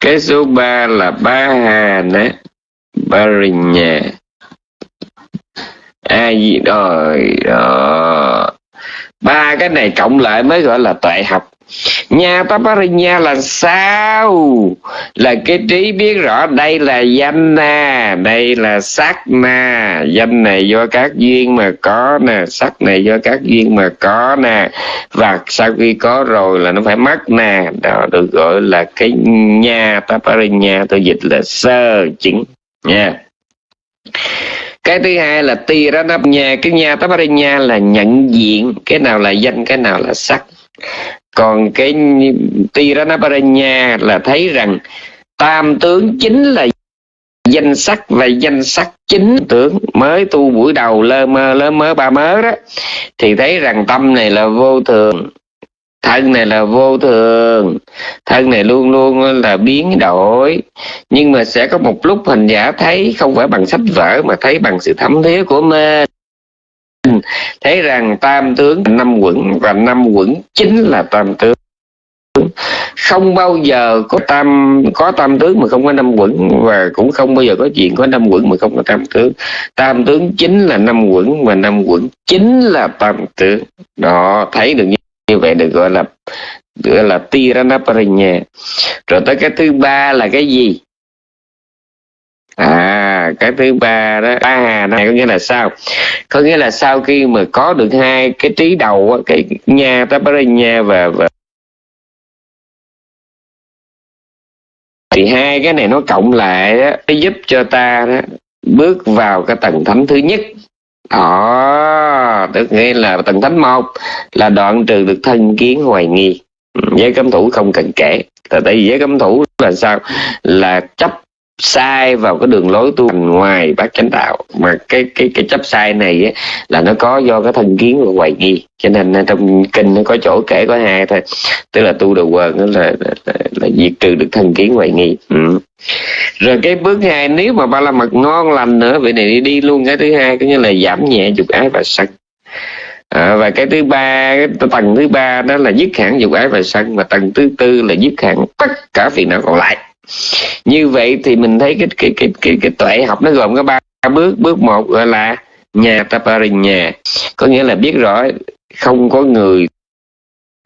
cái số 3 là ba hà nè. Ba rình nhà a gì rồi đó ba cái này cộng lại mới gọi là tuệ học nha Taparinya là sao? Là cái trí biết rõ đây là danh nè đây là sắc nè danh này do các duyên mà có nè, sắc này do các duyên mà có nè. Và sau khi có rồi là nó phải mất nè. Đó, được gọi là cái nha Taparinya tôi dịch là sơ chứng. Nha. Cái thứ hai là Tiranapnya, cái nhà Taparinya là nhận diện. Cái nào là danh, cái nào là sắc còn cái Tiranaparanya là thấy rằng tam tướng chính là danh sắc và danh sắc chính tướng mới tu buổi đầu lơ mơ lơ mơ ba mớ đó. Thì thấy rằng tâm này là vô thường, thân này là vô thường, thân này luôn luôn là biến đổi. Nhưng mà sẽ có một lúc hình giả thấy không phải bằng sách vở mà thấy bằng sự thấm thía của mình. Ừ. thấy rằng tam tướng năm quẩn và năm quẩn chính là tam tướng. Không bao giờ có tam có tam tướng mà không có năm quẩn và cũng không bao giờ có chuyện có năm quẩn mà không có tam tướng. Tam tướng chính là năm quẩn và năm quẩn chính là tam tướng. Đó, thấy được như vậy được gọi là gọi là tiranaparanya rồi tới cái thứ ba là cái gì? À cái thứ ba đó ba hà này có nghĩa là sao? Có nghĩa là sau khi mà có được hai cái trí đầu cái nha taparinya và, và thì hai cái này nó cộng lại đó, nó giúp cho ta đó, bước vào cái tầng thánh thứ nhất. Đó tức nghĩa là tầng thánh một là đoạn trừ được thân kiến hoài nghi. Ừ, giới cấm thủ không cần kể. Tại vì giới cấm thủ là sao? Là chấp sai vào cái đường lối tu hành ngoài bát chánh đạo. Mà cái cái cái chấp sai này á, là nó có do cái thân kiến của hoài nghi. Cho nên trong kinh nó có chỗ kể có hai thôi. Tức là tu đầu quần đó là, là, là, là diệt trừ được thân kiến hoài nghi. Ừ. rồi cái bước hai nếu mà ba la mật ngon lành nữa vậy này đi, đi luôn. Cái thứ hai có nghĩa là giảm nhẹ dục ái và sân. À, và cái thứ ba cái tầng thứ ba đó là dứt hẳn dục ái và sân. Và tầng thứ tư là dứt hẳn tất cả phiền não còn lại như vậy thì mình thấy cái cái cái cái, cái tuệ học nó gồm có ba bước. Bước một gọi là nhà nhà. Có nghĩa là biết rõ không có người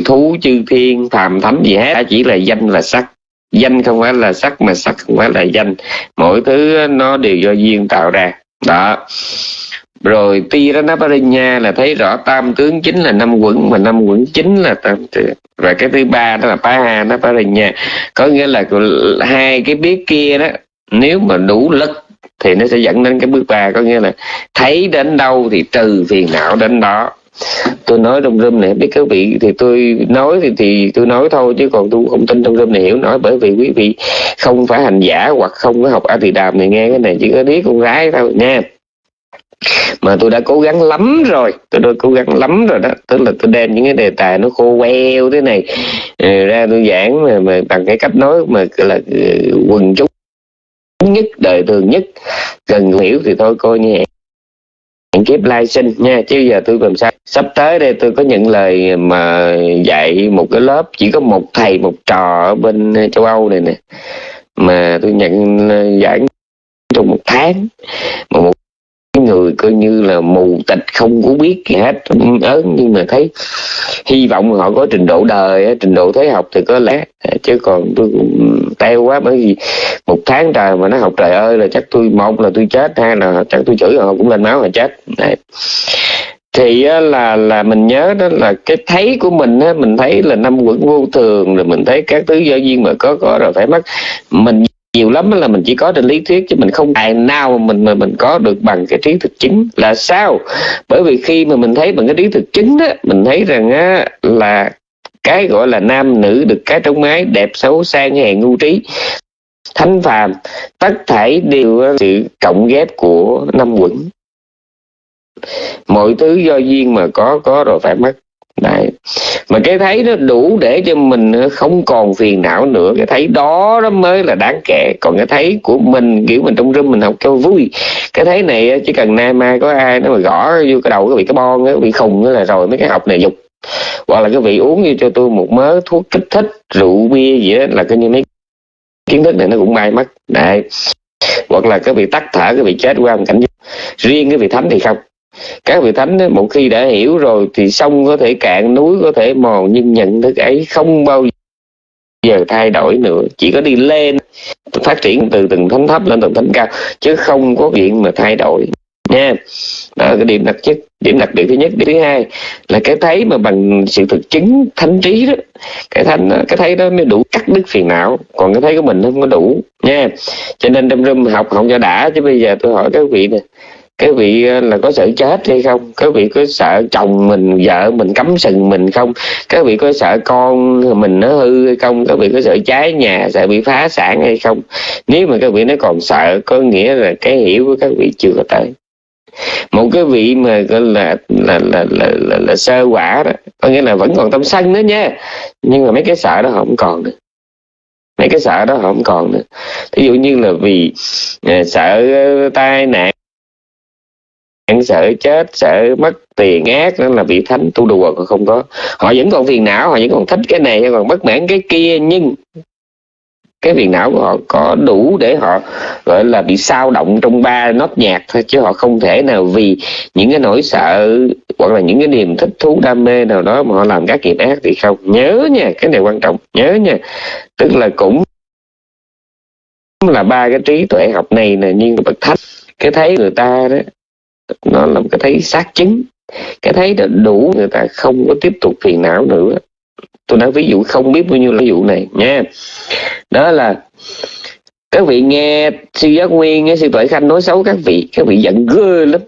thú chư thiên phàm thánh gì hết. Chỉ là danh là sắc. Danh không phải là sắc mà sắc không phải là danh. Mỗi thứ nó đều do duyên tạo ra. Đó rồi ti đó nó nha là thấy rõ tam tướng chính là năm quẩn mà năm quẩn chính là tam tướng. Và cái thứ ba đó là pa ha nó nha có nghĩa là hai cái biết kia đó, nếu mà đủ lực thì nó sẽ dẫn đến cái bước ba. Có nghĩa là thấy đến đâu thì trừ phiền não đến đó. Tôi nói trong room này, biết các vị thì tôi nói thì thì tôi nói thôi, chứ còn tôi không tin trong room này hiểu nói. Bởi vì quý vị không phải hành giả hoặc không có học a thì đàm này nghe cái này, chỉ có biết con gái thôi nha mà tôi đã cố gắng lắm rồi. Tôi đã cố gắng lắm rồi đó. Tức là tôi đem những cái đề tài nó khô queo thế này ờ, ra tôi giảng mà, mà bằng cái cách nói mà là ờ, quần chúng nhất đời thường nhất. Cần hiểu thì thôi coi như hẹn kiếp lai sinh nha. Chứ giờ tôi làm sao? Sắp tới đây tôi có nhận lời mà dạy một cái lớp chỉ có một thầy một trò ở bên châu âu này nè. Mà tôi nhận ờ, giảng trong một tháng. Mà một người coi như là mù tịch, không có biết gì hết. Ừ, Ớn nhưng mà thấy hy vọng họ có trình độ đời trình độ thế học thì có lẽ chứ còn tôi cũng teo quá, bởi vì một tháng trời mà nó học trời ơi là chắc tôi một là tôi chết hai là chắc tôi chửi họ cũng lên máu là chết. Đấy. Thì là là mình nhớ đó là cái thấy của mình, á, mình thấy là năm quẩn vô thường, rồi mình thấy các thứ do duyên mà có có rồi phải mất mình nhiều lắm là mình chỉ có trên lý thuyết chứ mình không tài nào mà mình mà mình có được bằng cái trí thực chứng là sao? Bởi vì khi mà mình thấy bằng cái trí thực chứng đó mình thấy rằng á, là cái gọi là nam nữ được cái trong mái đẹp xấu sang hèn ngu trí. Thánh phàm tất thảy đều sự cộng ghép của năm quẩn. Mọi thứ do duyên mà có có rồi phải mất. Đấy. mà cái thấy nó đủ để cho mình không còn phiền não nữa. Cái thấy đó đó mới là đáng kể. Còn cái thấy của mình, kiểu mình trong rừng mình học cho vui. Cái thấy này chỉ cần nay mai có ai nó mà gõ vô cái đầu cái bị cái bon cái bị khùng là rồi mấy cái học này dục. Hoặc là cái vị uống như cho tôi một mớ thuốc kích thích, rượu, bia gì đó là coi như mấy kiến thức này nó cũng bay mất. Đấy. Hoặc là cái vị tắt thở, cái vị chết qua một cảnh riêng cái vị thánh thì không các vị thánh một khi đã hiểu rồi thì sông có thể cạn, núi có thể mòn, nhưng nhận thức ấy không bao giờ thay đổi nữa. Chỉ có đi lên, phát triển từ từng thánh thấp lên từng thánh cao, chứ không có chuyện mà thay đổi. Nha. Đó là cái điểm đặc chất, điểm đặc biệt thứ nhất. Điểm thứ hai là cái thấy mà bằng sự thực chứng thánh trí đó. Cái thánh cái thấy đó mới đủ cắt đứt phiền não, còn cái thấy của mình không có đủ. Nha. Cho nên trong room học không cho đã, chứ bây giờ tôi hỏi các vị nè cái vị ờ, là có sợ chết hay không? Cái vị có sợ chồng mình vợ mình cấm sừng mình không? Cái vị có sợ con mình nó hư hay không? Cái vị có sợ cháy nhà sợ bị phá sản hay không? Nếu mà các vị nó còn sợ có nghĩa là cái hiểu của các vị chưa có tới. Một cái vị mà gọi là là, là là là là sơ quả đó có nghĩa là vẫn còn tâm sân nữa nha. Nhưng mà mấy cái sợ đó không còn nữa. Mấy cái sợ đó không còn nữa. Ví dụ như là vì ờ, sợ ờ, tai nạn sợ chết, sợ mất tiền ác đó là vị thánh tu đùa còn không có. Họ vẫn còn phiền não, họ vẫn còn thích cái này, còn bất mãn cái kia, nhưng cái phiền não của họ có đủ để họ, gọi là, bị sao động trong ba nốt nhạc thôi, chứ họ không thể nào vì những cái nỗi sợ hoặc là những cái niềm thích thú, đam mê nào đó mà họ làm các nghiệp ác thì không. Nhớ nha, cái này quan trọng, nhớ nha. Tức là cũng là ba cái trí tuệ học này nè, nhưng bậc thánh, cái thấy người ta đó nó là một cái thấy xác chứng. Cái thấy đã đủ người ta không có tiếp tục phiền não nữa. Tôi nói ví dụ không biết bao nhiêu ví dụ này, nha. Đó là các vị nghe sư giác nguyên, nghe sư tuệ khanh nói xấu các vị các vị giận ghê lắm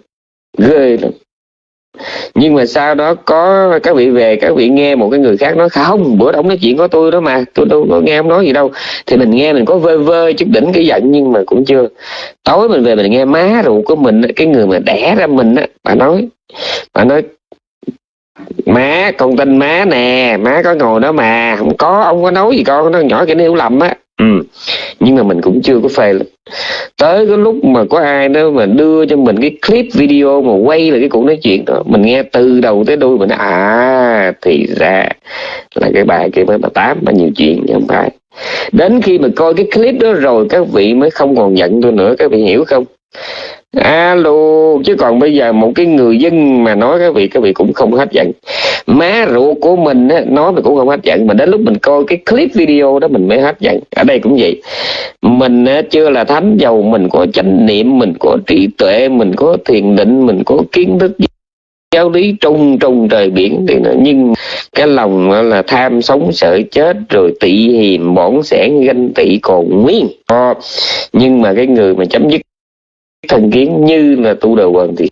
ghê lắm nhưng mà sau đó có các vị về, các vị nghe một cái người khác nói, không, bữa đó ông nói chuyện có tôi đó mà, tôi đâu có nghe ông nói gì đâu. Thì mình nghe mình có vơ vơ chút đỉnh cái giận nhưng mà cũng chưa. Tối mình về mình nghe má ruột của mình cái người mà đẻ ra mình á, bà nói bà nói, má, con tin má nè, má có ngồi đó mà, không có, ông có nói gì con, nó nhỏ cái hiểu lầm á ừ. nhưng mà mình cũng chưa có phê lắm tới cái lúc mà có ai đó mà đưa cho mình cái clip video mà quay là cái cuộc nói chuyện đó mình nghe từ đầu tới đuôi mình nói, à thì ra là cái bài kia mới bà tám mà nhiều chuyện chứ không phải. Đến khi mà coi cái clip đó rồi các vị mới không còn giận tôi nữa. Các vị hiểu không? Alo chứ còn bây giờ một cái người dân mà nói các vị các vị cũng không hết giận má ruột của mình á, nói mình cũng không hết giận mà đến lúc mình coi cái clip video đó mình mới hết giận ở đây cũng vậy. Mình á, chưa là thánh giàu mình có chánh niệm mình có trí tuệ mình có thiền định mình có kiến thức giáo lý trung trung trời biển thì nó nhưng cái lòng là tham sống sợ chết rồi tị hiềm bỏng sẻn ganh tị còn nguyên. Ờ, nhưng mà cái người mà chấm dứt thành kiến như là tu đầu quần thì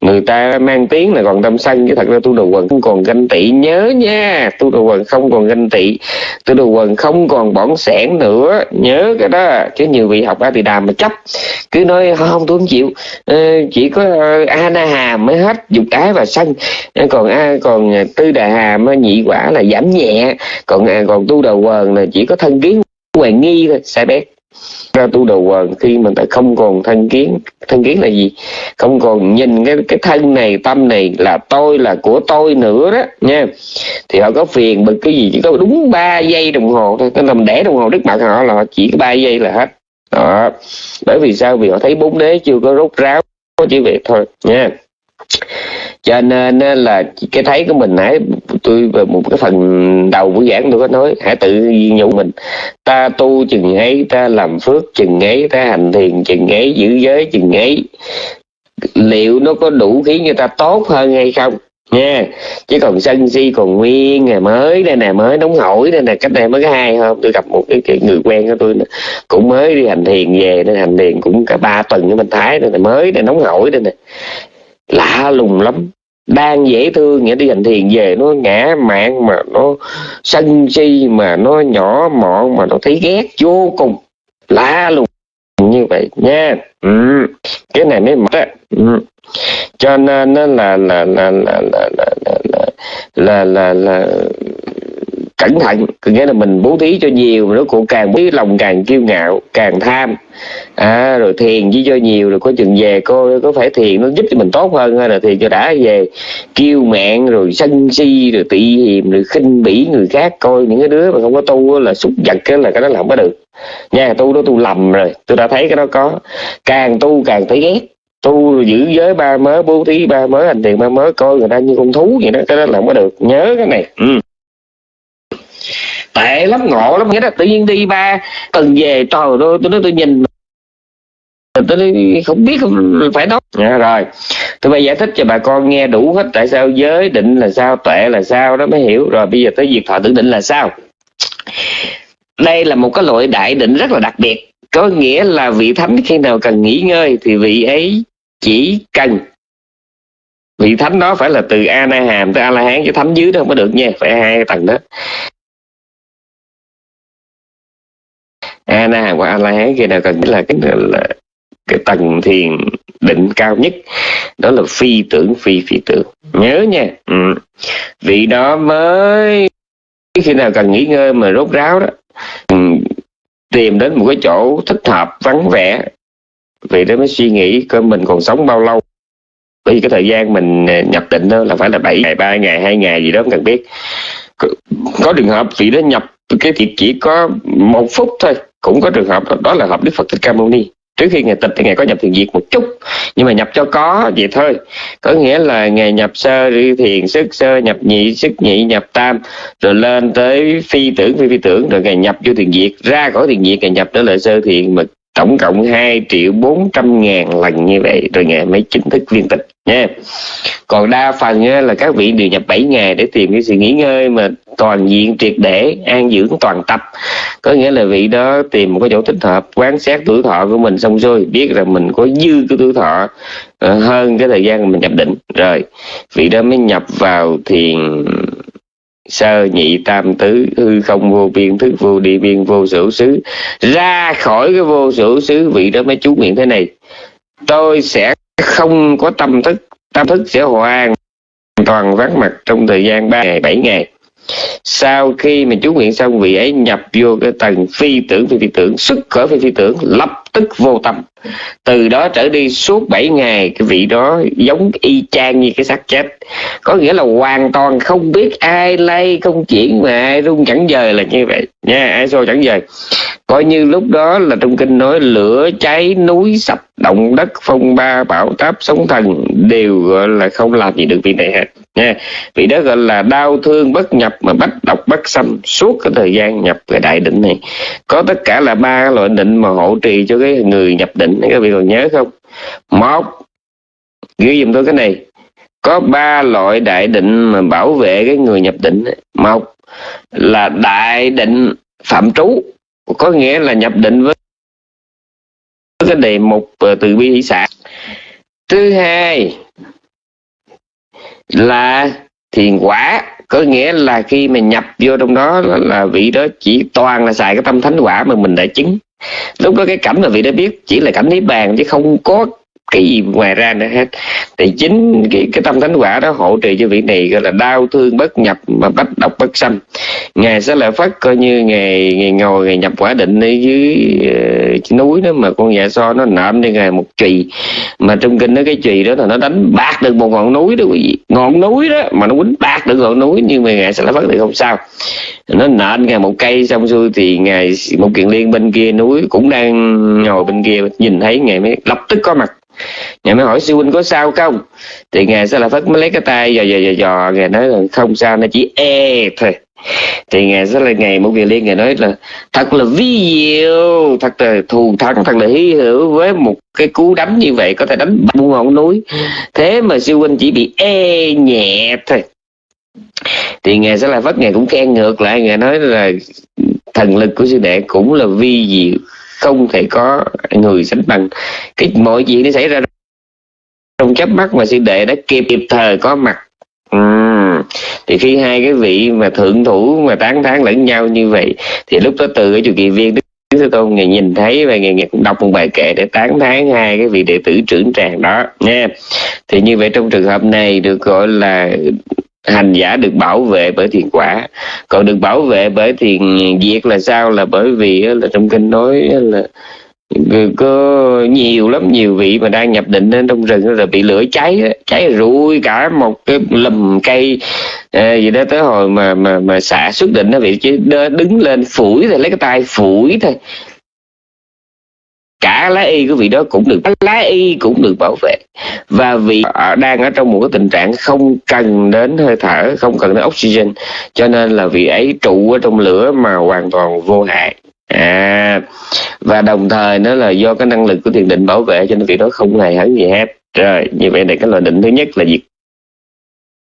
người ta mang tiếng là còn tâm sân chứ thật ra tu đầu quần không còn ganh tị. Nhớ nha, tu đầu quần không còn ganh tị, tu đầu quần không còn bỏng sẻn nữa. Nhớ cái đó, chứ nhiều vị học a tỳ đàm mà chấp. Cứ nói, không tôi không chịu. Ờ, chỉ có ờ, a na hàm mới hết dục ái và sân ờ, còn a, còn tư đà hàm nhị quả là giảm nhẹ. Còn à, còn tu đầu quần là chỉ có thân kiến hoài nghi thôi, sai bét ra tu đầu quần khi mình ta không còn thân kiến. Thân kiến là gì? Không còn nhìn cái cái thân này, tâm này là tôi, là của tôi nữa đó, nha. Thì họ có phiền bực cái gì chỉ có đúng 3 giây đồng hồ thôi. Cái làm đẻ đồng hồ trước mặt họ là chỉ có ba giây là hết. Đó. Bởi vì sao? Vì họ thấy bốn đế chưa có rốt ráo, chỉ việc thôi, nha cho nên là cái thấy của mình hãy tôi về một cái phần đầu buổi giảng tôi có nói hãy tự nhủ mình. Ta tu chừng ấy ta làm phước chừng ấy ta hành thiền chừng ấy giữ giới chừng ấy. Liệu nó có đủ khiến người ta tốt hơn hay không? Nha chứ còn sân si còn nguyên ngày mới đây nè mới nóng hổi đây nè cách đây mới có hai hôm tôi gặp một cái, cái người quen của tôi cũng mới đi hành thiền về nên hành thiền cũng cả ba tuần ở bên thái đây nè mới đây nóng hổi đây nè lạ lùng lắm đang dễ thương nghĩa đi hành thiền về nó ngã mạng mà nó sân si mà nó nhỏ mọn mà nó thấy ghét vô cùng lạ lùng như vậy nha ừ. cái này mới mất á ừ. cho nên nó là là là là là là là là là, là cẩn thận có nghĩa là mình bố thí cho nhiều nó cũng càng bố lòng càng kiêu ngạo càng tham. À, rồi thiền chỉ cho nhiều rồi có chừng về có có phải thiền nó giúp cho mình tốt hơn hay là thiền cho đã về? Kiêu mạn rồi sân si rồi tị hiềm rồi khinh bỉ người khác coi những cái đứa mà không có tu là xúc vật cái là cái đó là không có được. Nha tu đó tu lầm rồi tôi đã thấy cái đó có. Càng tu càng thấy ghét. Tu giữ giới ba mớ bố thí ba mớ hành thiền ba mớ coi người ta như con thú vậy đó cái đó là không có được. Nhớ cái này. Ừ tệ lắm ngộ lắm. Nghĩa là tự nhiên đi ba tuần về trời tôi tôi nói tôi nhìn tôi không biết phải nói. À, rồi. Tôi phải giải thích cho bà con nghe đủ hết tại sao giới định là sao tuệ là sao đó mới hiểu. Rồi bây giờ tới việc thọ tưởng định là sao. Đây là một cái loại đại định rất là đặc biệt. Có nghĩa là vị thánh khi nào cần nghỉ ngơi thì vị ấy chỉ cần. Vị thánh đó phải là từ a na hàm tới a la hán chứ thánh dưới đó không có được nha phải hai tầng đó. A na và a la hán kia nào cần là cái là cái tầng thiền định cao nhất đó là phi tưởng phi phi tưởng. Nhớ nha. Ừ. vị đó mới khi nào cần nghỉ ngơi mà rốt ráo đó ừ. tìm đến một cái chỗ thích hợp vắng vẻ. Vì đó mới suy nghĩ coi mình còn sống bao lâu. Bởi vì cái thời gian mình ờ, nhập định đó là phải là 7 ngày ba ngày hai ngày gì đó không cần biết. Có, có trường hợp vị đó nhập cái thì chỉ có một phút thôi cũng có trường hợp đó, đó là hợp đức phật thích ca mâu ni. Trước khi ngày tịch thì ngày có nhập thiền diệt một chút nhưng mà nhập cho có vậy thôi. Có nghĩa là ngày nhập sơ đi thiền sức sơ nhập nhị sức nhị nhập tam rồi lên tới phi tưởng phi phi tưởng rồi ngày nhập vô thiền diệt ra khỏi thiền diệt ngày nhập trở lại sơ thiền mà tổng cộng 2 triệu 400 ngàn lần như vậy. Rồi ngày mới chính thức viên tịch nha. Còn đa phần là các vị đều nhập 7 ngày để tìm cái sự nghỉ ngơi mà toàn diện, triệt để, an dưỡng toàn tập. Có nghĩa là vị đó tìm một cái chỗ thích hợp quan sát tuổi thọ của mình xong rồi biết là mình có dư cái tuổi thọ ờ, hơn cái thời gian mình nhập định. Rồi, vị đó mới nhập vào thiền sơ nhị tam tứ, hư không vô biên thức vô địa biên vô sở xứ. Ra khỏi cái vô sở xứ, vị đó mới chú nguyện thế này. Tôi sẽ không có tâm thức tâm thức sẽ hoàn toàn vắng mặt trong thời gian ba ngày, bảy ngày sau khi mà chú nguyện xong vị ấy nhập vô cái tầng phi tưởng, phi phi tưởng, xuất khởi phi phi tưởng, lập tức vô tâm. Từ đó trở đi suốt 7 ngày, cái vị đó giống y chang như cái xác chết. Có nghĩa là hoàn toàn không biết ai lay, không chuyển, mà ai rung chẳng dời là như vậy. Nha, ai xô chẳng dời. Coi như lúc đó là trong kinh nói, lửa cháy núi, sập động đất, phong ba, bão táp, sóng thần, đều, gọi là không làm gì được vị này hết nha. Vì đó gọi là đau thương bất nhập mà bách độc bất xâm suốt cái thời gian nhập cái đại định này. Có tất cả là ba loại định mà hộ trì cho cái người nhập định. Các vị còn nhớ không? Một, ghi dùm tôi cái này. Có ba loại đại định mà bảo vệ cái người nhập định một là đại định phạm trú. Có nghĩa là nhập định với cái đề mục ờ, từ bi hỷ xã. Thứ hai là thiền quả. Có nghĩa là khi mà nhập vô trong đó là, là vị đó chỉ toàn là xài cái tâm thánh quả mà mình đã chứng. Lúc đó cái cảnh mà vị đã biết chỉ là cảnh niết bàn chứ không có cái gì ngoài ra nữa hết. Thì chính cái, cái tâm thánh quả đó hỗ trợ cho vị này gọi là đau thương bất nhập mà bách độc bất xâm ngài sẽ lại phát coi như ngày ngày ngồi ngày nhập quả định ở dưới uh, núi đó mà con dạ so nó nạm cho ngài một chùy. Mà trong kinh đó cái chùy đó là nó đánh bạc được một ngọn núi đó quý vị. Ngọn núi đó mà nó quýnh bạc được ngọn núi nhưng mà ngài sẽ lại phát thì không sao. Nó nện ngài một cây xong xuôi thì ngài một kiện liên bên kia núi cũng đang ngồi bên kia nhìn thấy ngài mới lập tức có mặt ngài mới hỏi, sư huynh có sao không? Thì ngài sẽ là phất mới lấy cái tay dò dò dò dò. Ngài nói là không sao, nó chỉ e thôi. Thì ngài sẽ là ngày một vị liên ngài nói là, thật là vi diệu, thật là thù thắng, thật là hí hữu với một cái cú đánh như vậy, có thể đánh buông ngọn núi. Thế mà sư huynh chỉ bị e nhẹ thôi. Thì ngài sẽ là phất, ngài cũng khen ngược lại, ngài nói là thần lực của sư đệ cũng là vi diệu không thể có người sánh bằng cái mọi chuyện nó xảy ra trong chớp mắt mà sư đệ đã kịp kịp thời có mặt uhm. thì khi hai cái vị mà thượng thủ mà tán thán lẫn nhau như vậy thì lúc đó từ cái chủ kỳ viên đức Thế Tôn ngày nhìn thấy và ngày, ngày cũng đọc một bài kệ để tán thán hai cái vị đệ tử trưởng tràng đó nha thì như vậy trong trường hợp này được gọi là hành giả được bảo vệ bởi thiền quả. Còn được bảo vệ bởi thiền diệt là sao? Là bởi vì là trong kinh nói là có nhiều lắm nhiều vị mà đang nhập định lên trong rừng rồi bị lửa cháy cháy rụi cả một cái lùm cây à, gì đó tới hồi mà mà mà xả xuất định nó bị đứng lên phủi rồi lấy cái tay phủi thôi cả lá y của vị đó cũng được lá y cũng được bảo vệ. Và vị đang ở trong một cái tình trạng không cần đến hơi thở không cần đến oxygen. Cho nên là vị ấy trụ ở trong lửa mà hoàn toàn vô hại. À và đồng thời nó là do cái năng lực của thiền định bảo vệ cho nên vị đó không hề hấn gì hết. Rồi như vậy là cái loại định thứ nhất là diệt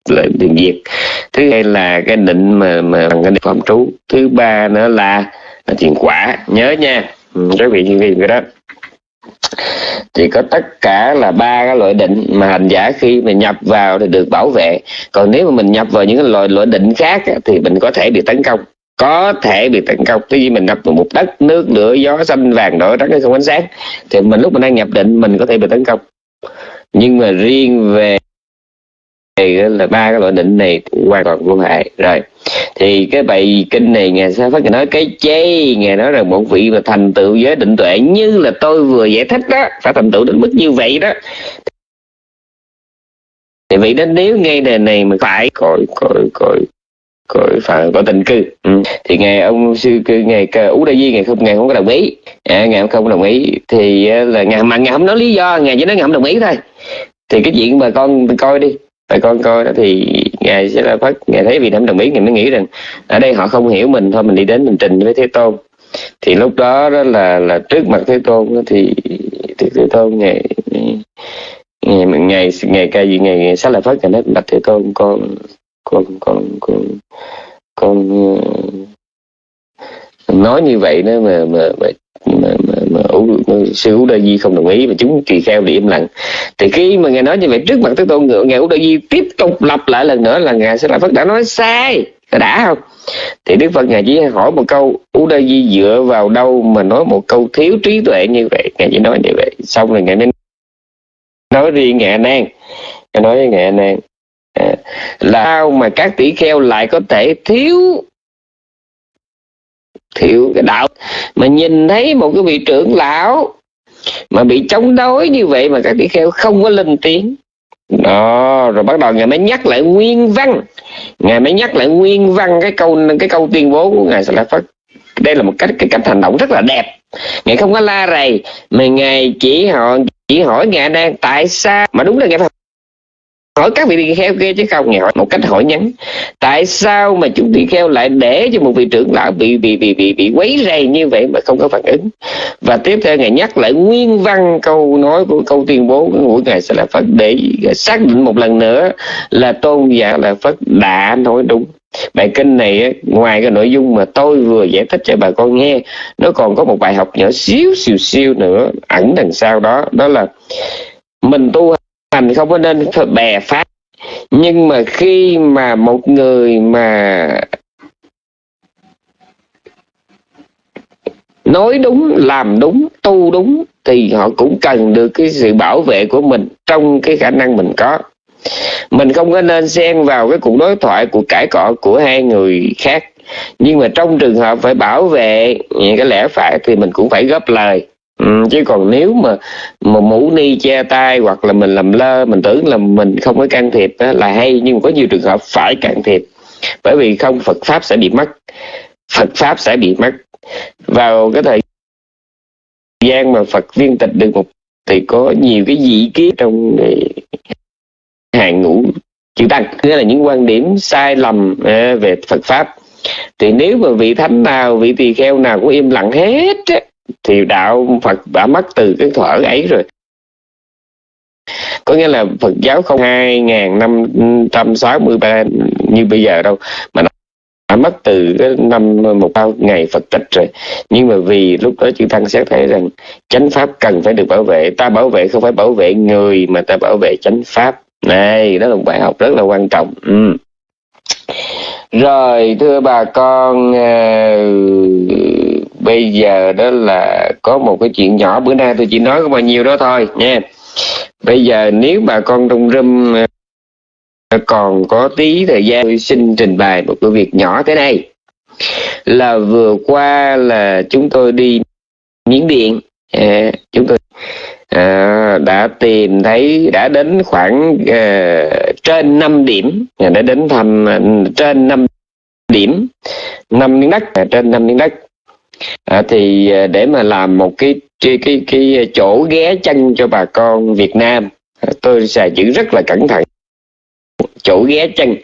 là thiền diệt. Thứ hai là cái định mà mà bằng cái phạm trú. Thứ ba nữa là, là thiền quả. Nhớ nha. Ừ, các vị như vậy đó thì có tất cả là ba cái loại định mà hành giả khi mà nhập vào thì được bảo vệ. Còn nếu mà mình nhập vào những cái loại loại định khác thì mình có thể bị tấn công. Có thể bị tấn công. Tuy nhiên mình nhập vào một đất, nước, lửa, gió, xanh, vàng, đỏ, trắng không ánh sáng, thì mình lúc mình đang nhập định, mình có thể bị tấn công. Nhưng mà riêng về là ba cái loại định này hoàn toàn vô hại. Rồi thì cái bài kinh này ngài sa phát nói cái chê ngài nói rằng một vị mà thành tựu giới định tuệ như là tôi vừa giải thích đó phải thành tựu đến mức như vậy đó. Thì vị đó nếu ngay đề này mà phải coi coi coi coi phải có tình cư. Ừ. thì ngài ông sư cư ngài ú đại di ngài không ngài không có đồng ý. À, ngài không đồng ý thì à, là ngài mà ngài không nói lý do ngài chỉ nói ngài không đồng ý thôi. Thì cái chuyện bà con coi đi phải con coi đó thì ngài sẽ là phát ngài thấy vì nam đồng ý ngài mới nghĩ rằng ở đây họ không hiểu mình thôi mình đi đến mình trình với thế tôn. Thì lúc đó đó là là trước mặt thế tôn thì thì thế tôn ngày ngày ngày ngày cái gì? Ngày, ngày lại là phát ngày nói bạch thế tôn con con con con con ờ, nói như vậy đó mà mà mà mà, mà, sư ú đa di không đồng ý mà chúng tỳ kheo để im lặng. Thì khi mà ngài nói như vậy trước mặt thế tôn ngài ú đa di tiếp tục lặp lại lần nữa là ngài sẽ là phật đã nói sai. Đã không? Thì đức phật ngài chỉ hỏi một câu u đa di dựa vào đâu mà nói một câu thiếu trí tuệ như vậy? Ngài chỉ nói như vậy. Xong rồi ngài mới nói riêng ngài nan ngài nói với ngài nan à, là sao mà các tỷ kheo lại có thể thiếu thiệu cái đạo. Mà nhìn thấy một cái vị trưởng lão mà bị chống đối như vậy mà các tỷ kheo không có lên tiếng. Đó, rồi bắt đầu ngài mới nhắc lại nguyên văn. Ngài mới nhắc lại nguyên văn cái câu cái câu tuyên bố của ngài sẽ là phật đây là một cách, cái cách hành động rất là đẹp. Ngài không có la rầy, mà ngài chỉ họ, chỉ hỏi ngài đang tại sao, mà đúng là ngài hỏi các vị tỳ kheo kia chứ không nghe hỏi một cách hỏi nhắn. Tại sao mà chúng tỳ kheo lại để cho một vị trưởng lão bị bị bị bị bị quấy rầy như vậy mà không có phản ứng? Và tiếp theo ngài nhắc lại nguyên văn câu nói của câu tuyên bố của ngài sẽ là phật để xác định một lần nữa là tôn giả là phật đã nói đúng. Bài kinh này ngoài cái nội dung mà tôi vừa giải thích cho bà con nghe, nó còn có một bài học nhỏ xíu, xìu siêu nữa, ẩn đằng sau đó đó là mình tu hành không có nên bè phát nhưng mà khi mà một người mà nói đúng, làm đúng, tu đúng, thì họ cũng cần được cái sự bảo vệ của mình trong cái khả năng mình có. Mình không có nên xen vào cái cuộc đối thoại, cuộc cãi cọ của hai người khác. Nhưng mà trong trường hợp phải bảo vệ, cái lẽ phải thì mình cũng phải góp lời. Ừ, chứ còn nếu mà mà mũ ni che tay hoặc là mình làm lơ mình tưởng là mình không có can thiệp đó, là hay nhưng mà có nhiều trường hợp phải can thiệp. Bởi vì không Phật pháp sẽ bị mất. Phật pháp sẽ bị mất. Vào cái thời gian mà Phật viên tịch được một thì có nhiều cái dị kiến trong hàng ngũ chữ tăng nghĩa là những quan điểm sai lầm à, về Phật pháp. Thì nếu mà vị thánh nào vị tỳ kheo nào cũng im lặng hết á, thì đạo Phật đã mất từ cái thuở ấy rồi. Có nghĩa là Phật giáo không hai ngàn năm trăm sáu mươi ba như bây giờ đâu mà nó đã mất từ cái năm một bao ngày Phật tịch rồi. Nhưng mà vì lúc đó chư Tăng xét thấy rằng chánh pháp cần phải được bảo vệ ta bảo vệ không phải bảo vệ người mà ta bảo vệ chánh pháp. Này đó là một bài học rất là quan trọng. Ừ. rồi thưa bà con uh, bây giờ đó là có một cái chuyện nhỏ bữa nay tôi chỉ nói có bao nhiêu đó thôi nha. Bây giờ nếu bà con trong râm ờ, còn có tí thời gian tôi xin trình bày một cái việc nhỏ thế này là vừa qua là chúng tôi đi miến điện à, chúng tôi à, đã tìm thấy đã đến khoảng à, trên 5 điểm đã đến thăm à, trên 5 điểm năm miếng đất à, trên năm miếng đất à, thì à, để mà làm một cái cái cái, cái chỗ ghé chân cho bà con Việt Nam à, tôi sẽ giữ rất là cẩn thận. Chỗ ghé chân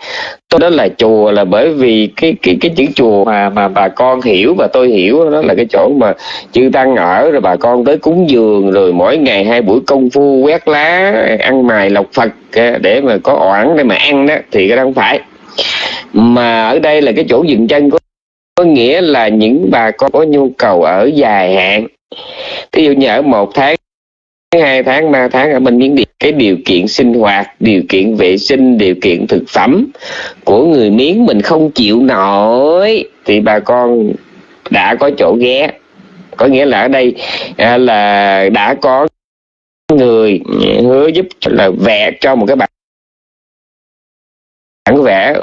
tôi đó là chùa là bởi vì cái cái cái chữ chùa mà mà bà con hiểu và tôi hiểu đó là cái chỗ mà chư tăng ở rồi bà con tới cúng dường rồi mỗi ngày hai buổi công phu quét lá ăn mài lọc phật à, để mà có oản để mà ăn đó thì cái đó không phải. Mà ở đây là cái chỗ dừng chân của có nghĩa là những bà con có nhu cầu ở dài hạn. Ví dụ như ở một tháng hai tháng ba tháng ở bên miếng điện cái điều kiện sinh hoạt điều kiện vệ sinh điều kiện thực phẩm của người miếng mình không chịu nổi thì bà con đã có chỗ ghé. Có nghĩa là ở đây à, là đã có người hứa giúp là vẽ cho một cái bản bản vẽ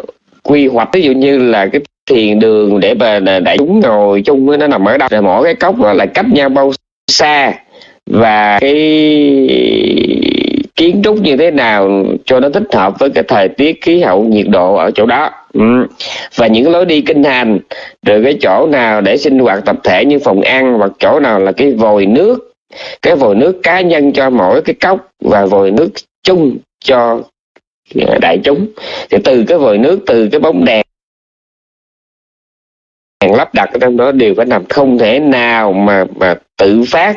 quy hoạch. Ví dụ như là cái thiền đường để mà đại chúng ngồi chung nó nằm ở đâu rồi mỗi cái cốc đó là cách nhau bao xa. Và cái kiến trúc như thế nào cho nó thích hợp với cái thời tiết khí hậu nhiệt độ ở chỗ đó. Ừ. và những lối đi kinh hành. Rồi cái chỗ nào để sinh hoạt tập thể như phòng ăn hoặc chỗ nào là cái vòi nước. Cái vòi nước cá nhân cho mỗi cái cốc, và vòi nước chung cho đại chúng. Thì từ cái vòi nước, từ cái bóng đèn áp đặt ở trong đó đều phải nằm không thể nào mà mà tự phát.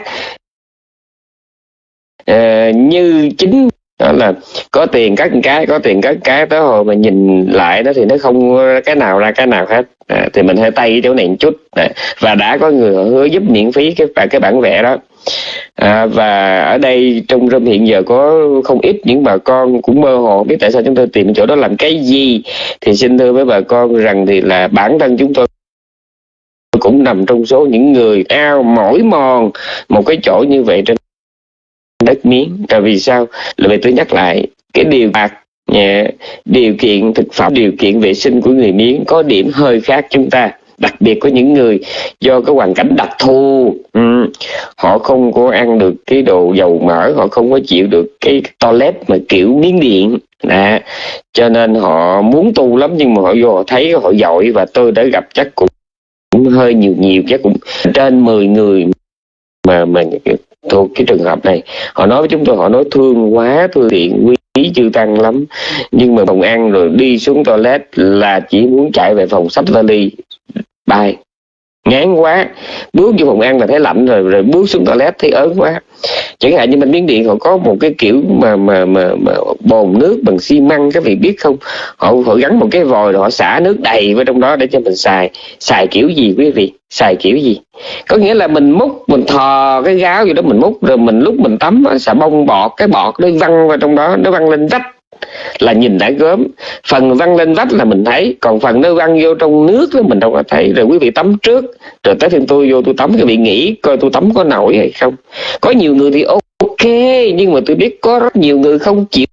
À, như chính đó là có tiền cắt cái có tiền cắt cái tới hồi mà nhìn lại đó thì nó không cái nào ra cái nào hết. À, thì mình hơi tay chỗ này một chút. À, và đã có người hứa giúp miễn phí cái cái bản vẽ đó. À, và ở đây trong râm hiện giờ có không ít những bà con cũng mơ hồ biết tại sao chúng tôi tìm chỗ đó làm cái gì. Thì xin thưa với bà con rằng thì là bản thân chúng tôi cũng nằm trong số những người ao mỏi mòn một cái chỗ như vậy trên đất miếng. Tại vì sao? Là vì tôi nhắc lại cái điều bạc điều kiện thực phẩm điều kiện vệ sinh của người miếng có điểm hơi khác chúng ta. Đặc biệt có những người do cái hoàn cảnh đặc thù um, họ không có ăn được cái đồ dầu mỡ họ không có chịu được cái toilet mà kiểu miếng điện. À, cho nên họ muốn tu lắm nhưng mà họ vô họ thấy họ giỏi và tôi đã gặp chắc cũng, cũng hơi nhiều nhiều chắc cũng trên 10 người mà mà thuộc cái trường hợp này. Họ nói với chúng tôi, họ nói thương quá thương thiện quý chưa tăng lắm. Nhưng mà phòng ăn rồi đi xuống toilet là chỉ muốn chạy về phòng sách vali. Bài ngán quá. Bước vô phòng ăn là thấy lạnh rồi rồi bước xuống toilet thấy ớn quá. Chẳng hạn như mình miếng điện họ có một cái kiểu mà mà mà, mà bồn nước bằng xi măng các vị biết không? Họ họ gắn một cái vòi rồi họ xả nước đầy vào trong đó để cho mình xài. Xài kiểu gì quý vị? Xài kiểu gì? Có nghĩa là mình múc mình thò cái gáo gì đó mình múc rồi mình lúc mình tắm xả bông bọt cái bọt nó văng vào trong đó nó văng lên vách là nhìn đã gớm. Phần văng lên vách là mình thấy còn phần nó văng vô trong nước đó mình đâu có thấy. Rồi quý vị tắm trước rồi tới phiên tôi vô tôi tắm cái vị nghĩ coi tôi tắm có nổi hay không. Có nhiều người thì ok nhưng mà tôi biết có rất nhiều người không chịu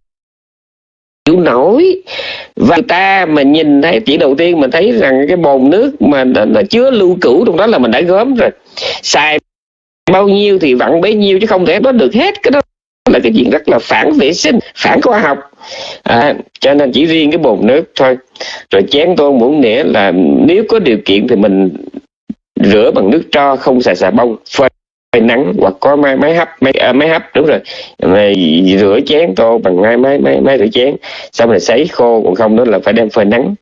chịu nổi. Và người ta mà nhìn thấy chỉ đầu tiên mình thấy rằng cái bồn nước mà nó, nó chứa lưu cữu trong đó là mình đã gớm rồi. Xài bao nhiêu thì vặn bấy nhiêu chứ không thể có được hết cái đó là cái chuyện rất là phản vệ sinh phản khoa học. À, cho nên chỉ riêng cái bồn nước thôi. Rồi chén tô muỗng nĩa là nếu có điều kiện thì mình rửa bằng nước tro không xài xà bông phơi nắng hoặc có máy máy hấp máy à, máy hấp đúng rồi. Mà rửa chén tô bằng máy máy máy máy rửa chén xong rồi sấy khô còn không đó là phải đem phơi nắng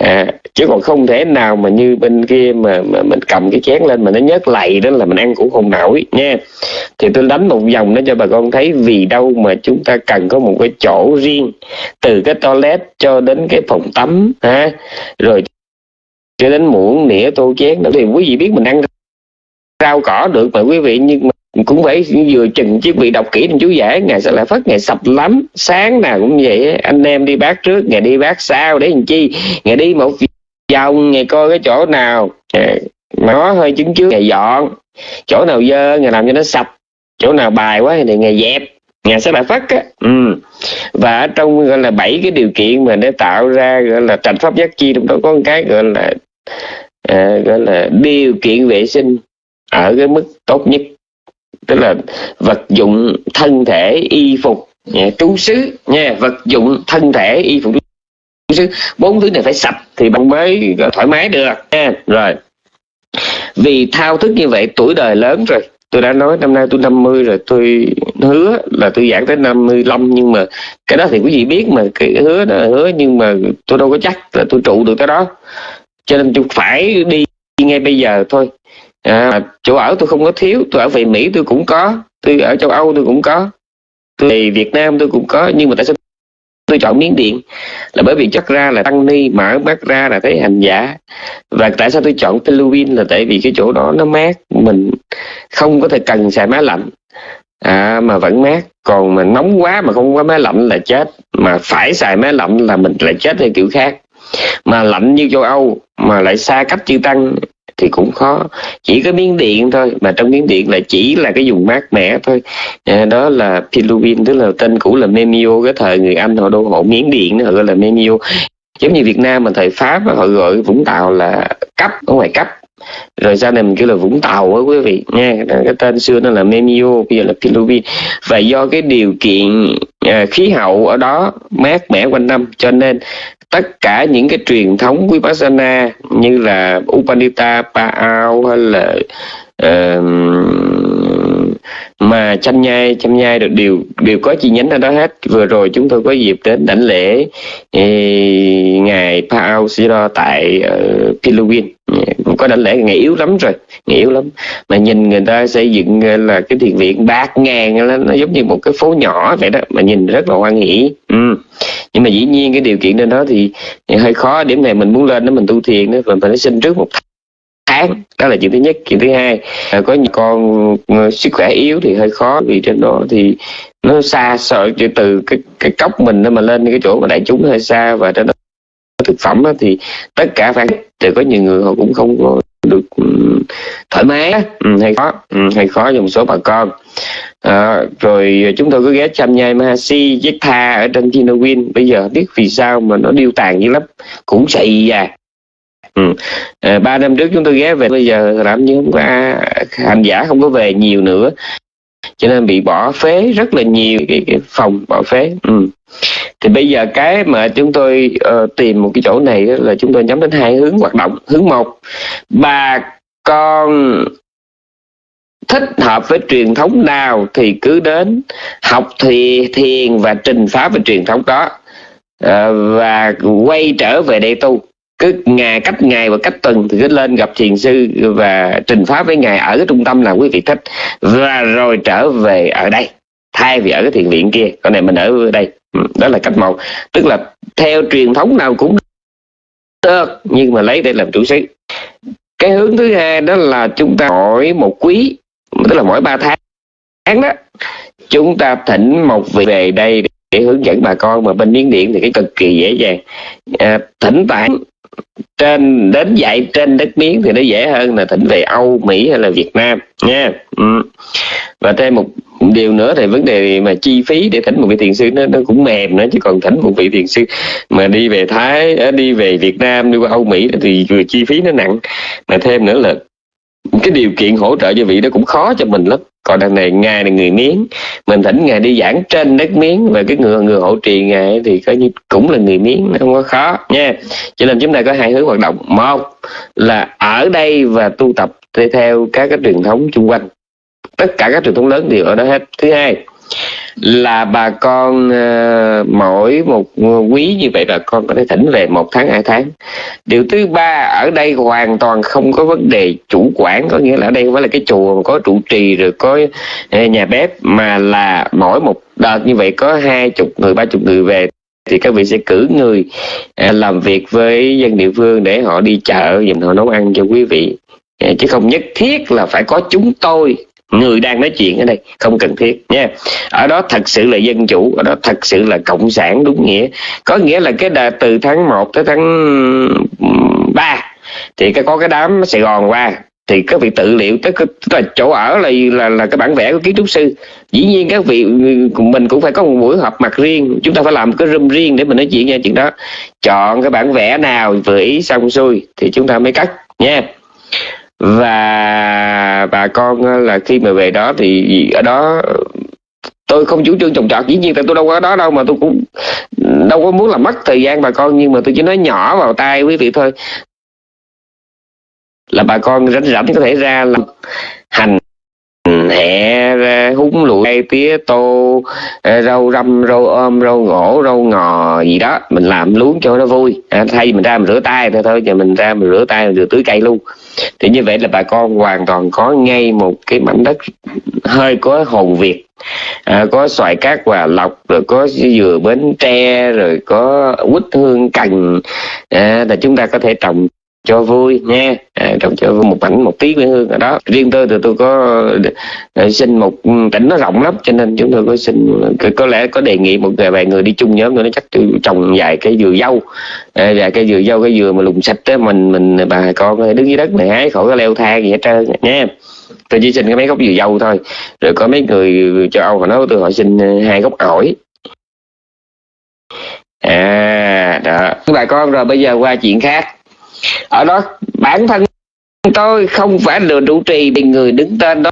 à, chứ còn không thể nào mà như bên kia mà, mà mình cầm cái chén lên mà nó nhớt lầy đó là mình ăn cũng không nổi nha. Thì tôi đánh một vòng đó cho bà con thấy vì đâu mà chúng ta cần có một cái chỗ riêng từ cái toilet cho đến cái phòng tắm ha. Rồi cho đến muỗng nĩa tô chén đó thì quý vị biết mình ăn rau cỏ được mà quý vị nhưng mà cũng phải vừa chừng chứ vị đọc kỹ trên chú giải ngày sẽ lại phất ngày sập lắm. Sáng nào cũng vậy anh em đi bác trước ngày đi bác sau để làm chi? Ngày đi một vòng ngày coi cái chỗ nào? Ờ, mà nó hơi chứng trước ngày dọn. Chỗ nào dơ ngày làm cho nó sạch chỗ nào bài quá thì ngày dẹp. Ngày sẽ lại phất á. Ừ. và ở trong gọi là bảy cái điều kiện mà để tạo ra gọi là trạch pháp giác chi trong đó có một cái gọi là à, gọi là điều kiện vệ sinh ở cái mức tốt nhất tức là vật dụng thân thể y phục nha, trú xứ nha vật dụng thân thể y phục trú xứ. Bốn thứ này phải sạch thì bạn mới thoải mái được nha. Rồi. Vì thao thức như vậy tuổi đời lớn rồi. Tôi đã nói năm nay tôi 50 rồi tôi hứa là tôi giảng tới 55 nhưng mà cái đó thì quý vị biết mà cái hứa đó hứa nhưng mà tôi đâu có chắc là tôi trụ được cái đó. Cho nên tôi phải đi ngay bây giờ thôi à, chỗ ở tôi không có thiếu tôi ở về mỹ tôi cũng có tôi ở châu âu tôi cũng có tôi về việt nam tôi cũng có nhưng mà tại sao tôi chọn miếng điện? Là bởi vì chắc ra là tăng ni mở mắt ra là thấy hành giả. Và tại sao tôi chọn Philippines là tại vì cái chỗ đó nó mát mình không có thể cần xài máy lạnh. À, mà vẫn mát còn mà nóng quá mà không có máy lạnh là chết. Mà phải xài máy lạnh là mình lại chết theo kiểu khác. Mà lạnh như châu Âu mà lại xa cách chư tăng thì cũng khó. Chỉ có miếng điện thôi mà trong miếng điện là chỉ là cái dùng mát mẻ thôi. À, đó là Piluvin tức là tên cũ là Memio cái thời người Anh họ đô hộ miếng điện họ gọi là Memio. Giống như Việt Nam mà thời Pháp họ gọi Vũng Tàu là cấp ở ngoài cấp. Rồi sau này mình kêu là Vũng Tàu á quý vị nha. Cái tên xưa nó là Memio bây giờ là Piluvin và do cái điều kiện à, khí hậu ở đó mát mẻ quanh năm cho nên tất cả những cái truyền thống vipassana như là Upanita, Paao hay là uh, mà chăm nhai chăm nhai được đều đều có chi nhánh ở đó hết. Vừa rồi chúng tôi có dịp đến đảnh lễ eh, ngài Paao Siro tại ờ, uh, Philippines có đảnh lễ ngày yếu lắm rồi ngày yếu lắm. Mà nhìn người ta xây dựng ờ, là cái thiền viện bát ngàn nó giống như một cái phố nhỏ vậy đó mà nhìn rất là hoan hỷ. Ừ. nhưng mà dĩ nhiên cái điều kiện trên đó thì hơi khó. Điểm này mình muốn lên đó mình tu thiền đó mình phải xin trước một tháng đó là chuyện thứ nhất. Chuyện thứ hai à, có những con ờ, sức khỏe yếu thì hơi khó vì trên đó thì nó xa sợ từ cái cái cốc mình mà lên cái chỗ mà đại chúng hơi xa và trên đó thực phẩm đó, thì tất cả phải thì có nhiều người họ cũng không có được ừ, thoải mái ừ, hay khó ừ, hay khó cho một số bà con. À, rồi chúng tôi có ghé chăm nhai Mahasi với Tha ở trên Chinawin bây giờ biết vì sao mà nó điêu tàn dữ lắm. Cũng xị à Ừ. À, ba năm trước chúng tôi ghé về bây giờ làm như không có hành giả không có về nhiều nữa. Cho nên bị bỏ phế rất là nhiều cái, cái phòng bỏ phế. Ừ. thì bây giờ cái mà chúng tôi uh, tìm một cái chỗ này là chúng tôi nhắm đến hai hướng hoạt động. Hướng một bà con thích hợp với truyền thống nào thì cứ đến học thì thiền và trình pháp về truyền thống đó. Uh, và quay trở về đây tu cứ ngày cách ngày và cách tuần thì cứ lên gặp thiền sư và trình pháp với ngài ở cái trung tâm là quý vị thích. Và rồi trở về ở đây. Thay vì ở cái thiền viện kia. Con này mình ở đây. Ừ, đó là cách một. Tức là theo truyền thống nào cũng được nhưng mà lấy để làm chủ sĩ cái hướng thứ hai đó là chúng ta mỗi một quý tức là mỗi ba tháng đó chúng ta thỉnh một vị về đây để hướng dẫn bà con. Mà bên miếng điện thì cái cực kỳ dễ dàng. À, thỉnh tạng trên, đến dạy trên đất miếng thì nó dễ hơn là thỉnh về Âu, Mỹ hay là Việt Nam, nha ừ. và thêm một điều nữa thì vấn đề mà chi phí để thỉnh một vị thiền sư nó nó cũng mềm nữa, chứ còn thỉnh một vị thiền sư mà đi về Thái ờ, đi về Việt Nam, đi qua Âu, Mỹ thì chi phí nó nặng mà thêm nữa là cái điều kiện hỗ trợ cho vị đó cũng khó cho mình lắm. Còn đằng này, ngài là người miếng. Mình thỉnh ngài đi giảng trên đất miếng. Và cái người người hỗ trì ngài thì coi như cũng là người miếng, nó không có khó, nha. Cho nên chúng ta có hai hướng hoạt động. Một là ở đây và tu tập theo các cái truyền thống xung quanh. Tất cả các truyền thống lớn đều ở đó hết. Thứ hai là bà con uh, mỗi một quý như vậy bà con có thể thỉnh về một tháng hai tháng. Điều thứ ba ở đây hoàn toàn không có vấn đề chủ quản có nghĩa là ở đây không phải là cái chùa có trụ trì rồi có ờ, nhà bếp mà là mỗi một đợt như vậy có hai chục người ba chục người về thì các vị sẽ cử người ờ, làm việc với dân địa phương để họ đi chợ dùm họ nấu ăn cho quý vị. Chứ không nhất thiết là phải có chúng tôi người đang nói chuyện ở đây không cần thiết nha. Ở đó thật sự là dân chủ ở đó thật sự là cộng sản đúng nghĩa. Có nghĩa là cái đợt từ tháng 1 tới tháng 3 thì cái có cái đám Sài Gòn qua thì các vị tự liệu tức, là chỗ ở là là là cái bản vẽ của kiến trúc sư. Dĩ nhiên các vị mình cũng phải có một buổi họp mặt riêng chúng ta phải làm cái room riêng để mình nói chuyện nha chuyện đó. Chọn cái bản vẽ nào vừa ý xong xuôi thì chúng ta mới cắt nha và bà con ờ, là khi mà về đó thì ở đó, tôi không chủ trương trồng trọt, dĩ nhiên tại tôi đâu có đó đâu mà tôi cũng đâu có muốn làm mất thời gian bà con, nhưng mà tôi chỉ nói nhỏ vào tay quý vị thôi. Là bà con rảnh rảnh có thể ra làm hành hẹ húng lụi tía tô à, rau răm rau ôm rau ngổ rau ngò gì đó. Mình làm luống cho nó vui. À, thay mình ra mình rửa tay thôi thôi giờ mình ra mình rửa tay mình rửa tưới cây luôn. Thì như vậy là bà con hoàn toàn có ngay một cái mảnh đất hơi có hồn việt. À, có xoài cát và lọc rồi có dừa bến tre rồi có quýt hương cành. À, là chúng ta có thể trồng cho vui nha à, trong cho vui một mảnh một tí quê hương ở đó riêng tôi thì tôi có xin một ừ, tỉnh nó rộng lắm cho nên chúng tôi có xin có lẽ có đề nghị một vài người đi chung nhóm nữa nó chắc tôi trồng vài cái dừa dâu. À, vài cái dừa dâu cái dừa mà lùng sạch á mình mình bà con đứng dưới đất này hái khỏi cái leo thang gì hết trơn nha tôi chỉ xin cái mấy gốc dừa dâu thôi. Rồi có mấy người châu âu họ nói tôi họ xin ờ, hai gốc ổi. À đó. Bà con rồi bây giờ qua chuyện khác ở đó bản thân tôi không phải là trụ trì thì người đứng tên đó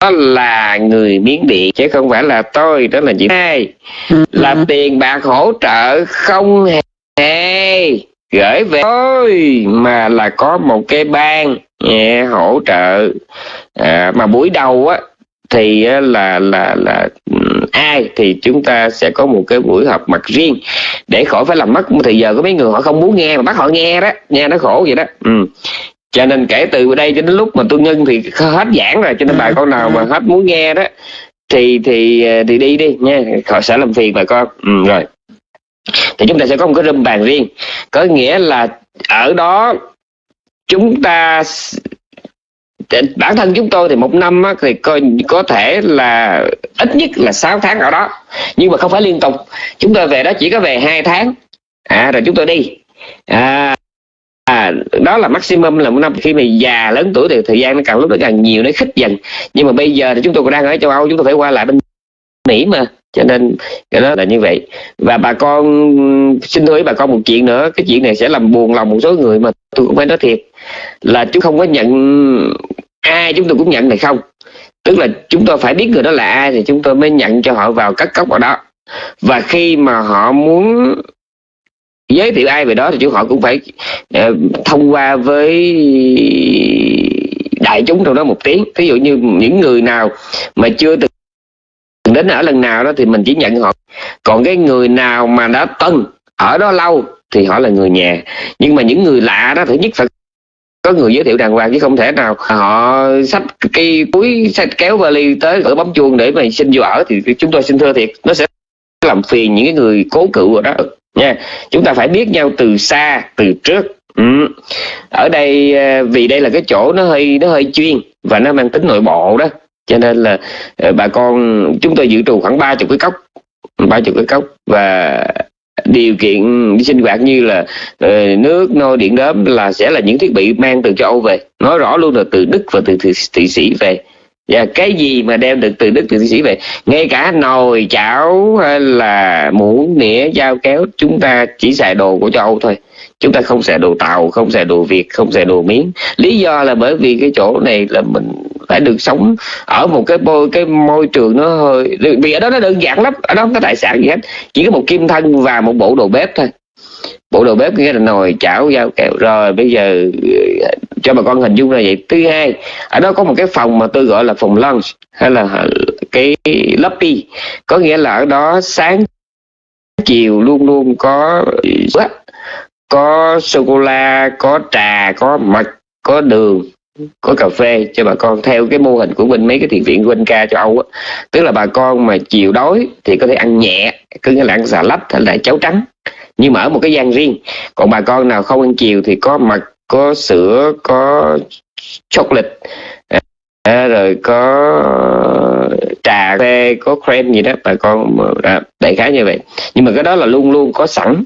đó là người miếng điện chứ không phải là tôi đó là chị hai. Là tiền bạc hỗ trợ không hề gửi về tôi mà là có một cái ban yeah, hỗ trợ. À, mà buổi đầu á thì là là là ai thì chúng ta sẽ có một cái buổi họp mặt riêng. Để khỏi phải làm mất một thời giờ có mấy người họ không muốn nghe mà bắt họ nghe đó nghe nó khổ vậy đó. Ừ. cho nên kể từ đây cho đến lúc mà tôi ngưng thì hết giảng rồi cho nên bà con nào mà hết muốn nghe đó thì thì thì đi đi nha họ sẽ làm phiền bà con. Ừ, rồi. Thì chúng ta sẽ có một cái room bàn riêng. Có nghĩa là ở đó chúng ta bản thân chúng tôi thì một năm á, thì có, có thể là ít nhất là 6 tháng ở đó. Nhưng mà không phải liên tục. Chúng tôi về đó chỉ có về hai tháng. À rồi chúng tôi đi. À, à đó là maximum là một năm. Khi mà già lớn tuổi thì thời gian nó càng lúc nó càng nhiều nó khích dần. Nhưng mà bây giờ thì chúng tôi còn đang ở châu âu chúng tôi phải qua lại bên mỹ mà. Cho nên cái đó là như vậy. Và bà con xin thưa với bà con một chuyện nữa. Cái chuyện này sẽ làm buồn lòng một số người mà tôi cũng phải nói thiệt. Là chúng không có nhận ai chúng tôi cũng nhận này không? Tức là chúng tôi phải biết người đó là ai thì chúng tôi mới nhận cho họ vào cắt cốc ở đó. Và khi mà họ muốn giới thiệu ai về đó thì chúng họ cũng phải uh, thông qua với đại chúng trong đó một tiếng. Ví dụ như những người nào mà chưa từng đến ở lần nào đó thì mình chỉ nhận họ. Còn cái người nào mà đã từng ở đó lâu thì họ là người nhà. Nhưng mà những người lạ đó thứ nhất phải có người giới thiệu đàng hoàng chứ không thể nào họ sắp cái túi sách kéo vali tới ở bấm chuông để mà xin vô ở thì chúng tôi xin thưa thiệt, nó sẽ làm phiền những cái người cố cựu ở đó. Nha, chúng ta phải biết nhau từ xa, từ trước. Ừ. ở đây à, vì đây là cái chỗ nó hơi nó hơi chuyên và nó mang tính nội bộ đó. Cho nên là à, bà con, chúng tôi dự trù khoảng ba chục cái cốc, ba chục cái cốc và điều kiện sinh hoạt như là uh, nước nôi điện đóm là sẽ là những thiết bị mang từ châu Âu về. Nói rõ luôn là từ Đức và từ Thụy Sĩ về. Và cái gì mà đem được từ Đức từ Thụy Sĩ về? Ngay cả nồi chảo hay là muỗng nĩa dao kéo chúng ta chỉ xài đồ của châu Âu thôi. Chúng ta không xài đồ tàu không xài đồ việt không xài đồ miếng. Lý do là bởi vì cái chỗ này là mình phải được sống ở một cái môi cái môi trường nó hơi, vì ở đó nó đơn giản lắm, ở đó không có tài sản gì hết, chỉ có một kim thân và một bộ đồ bếp thôi. Bộ đồ bếp nghĩa là nồi, chảo, dao kẹo. Rồi bây giờ ờ, cho bà con hình dung là vậy. Thứ hai, ở đó có một cái phòng mà tôi gọi là phòng lunch hay là cái lobby. Có nghĩa là ở đó sáng chiều luôn luôn có có sô cô la, có trà, có mật, có đường có cà phê cho bà con theo cái mô hình của bên mấy cái thiện viện của bên ca châu Âu á. Tức là bà con mà chiều đói thì có thể ăn nhẹ cứ nghĩa là ăn xà lách hay là cháo trắng. Nhưng mà ở một cái gian riêng còn bà con nào không ăn chiều thì có mật có sữa có chocolate à, rồi có trà phê có cream gì đó bà con à, đại khái như vậy. Nhưng mà cái đó là luôn luôn có sẵn.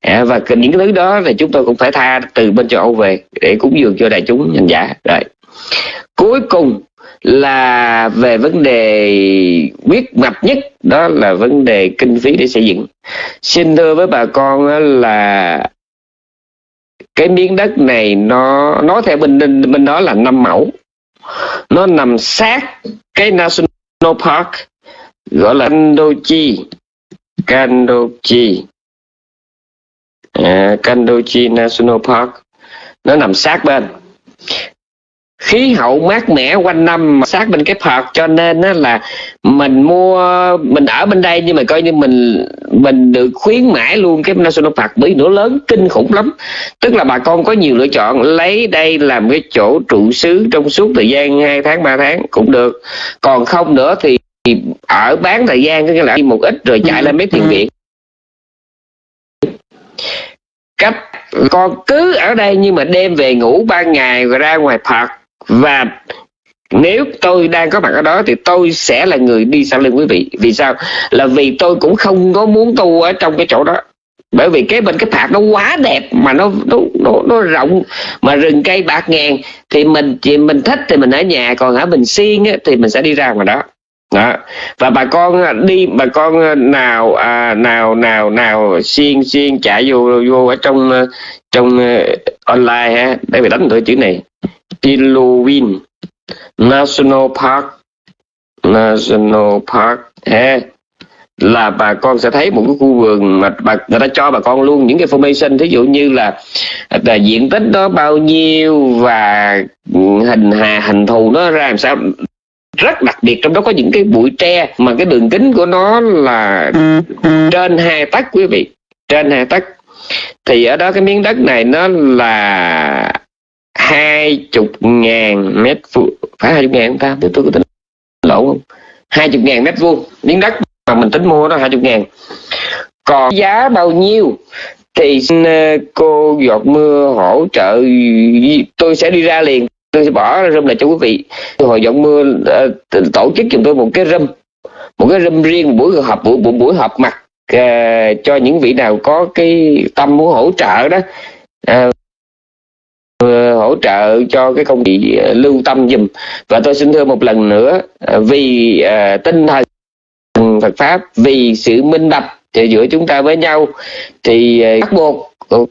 À, và những cái thứ đó thì chúng tôi cũng phải tha từ bên châu Âu về để cúng dường cho đại chúng nhân giả. Rồi. Cuối cùng là về vấn đề quyết mạch nhất đó là vấn đề kinh phí để xây dựng. Xin thưa với bà con là cái miếng đất này nó nói theo bên bên đó là năm mẫu. Nó nằm sát cái national park gọi là Kandochi Kandochi à, Kandochi National Park. Nó nằm sát bên khí hậu mát mẻ quanh năm sát bên cái park cho nên á là mình mua mình ở bên đây nhưng mà coi như mình mình được khuyến mãi luôn cái national park. Bởi nó lớn kinh khủng lắm. Tức là bà con có nhiều lựa chọn lấy đây làm cái chỗ trụ xứ trong suốt thời gian 2 tháng 3 tháng cũng được. Còn không nữa thì ở bán thời gian cái là một ít rồi chạy lên mấy thiền viện. Cách con cứ ở đây nhưng mà đêm về ngủ ban ngày rồi ra ngoài park và nếu tôi đang có mặt ở đó thì tôi sẽ là người đi sau lưng quý vị. Vì sao? Là vì tôi cũng không có muốn tu ở trong cái chỗ đó. Bởi vì cái bên cái thạc nó quá đẹp mà nó nó nó, nó rộng mà rừng cây bạc ngàn thì mình thì mình thích thì mình ở nhà còn ở bình xuyên á, thì mình sẽ đi ra ngoài đó. Đó. và bà con à, đi bà con à, nào à, nào nào nào xuyên xuyên chạy vô vô ở trong à, trong uh, online ha để bị đánh tôi chữ này. Pilowin National Park. National Park. Ha là bà con sẽ thấy một cái khu vườn mà bà, người ta cho bà con luôn những cái information. Thí dụ như là, là diện tích đó bao nhiêu và hình hà hình thù nó ra làm sao. Rất đặc biệt trong đó có những cái bụi tre mà cái đường kính của nó là trên hai tấc quý vị trên hai tấc. Thì ở đó cái miếng đất này nó là hai chục ngàn mét vuông. Phải hai chục ngàn không ta? Tôi có tính lỗ không? Hai chục ngàn mét vuông. Miếng đất mà mình tính mua đó hai chục ngàn. Còn giá bao nhiêu thì xin ờ, cô giọt mưa hỗ trợ. Tôi sẽ đi ra liền. Tôi sẽ bỏ râm lại cho quý vị. Hồi giọt mưa ờ, tổ chức cho tôi một cái râm một cái râm riêng một buổi họp buổi, buổi, buổi họp mặt uh, cho những vị nào có cái tâm muốn hỗ trợ đó. Uh, Ờ, hỗ trợ cho cái công việc ờ, lưu tâm dùm và tôi xin thưa một lần nữa ờ, vì tinh thần Phật pháp vì sự minh bạch giữa chúng ta với nhau thì bắt buộc uh,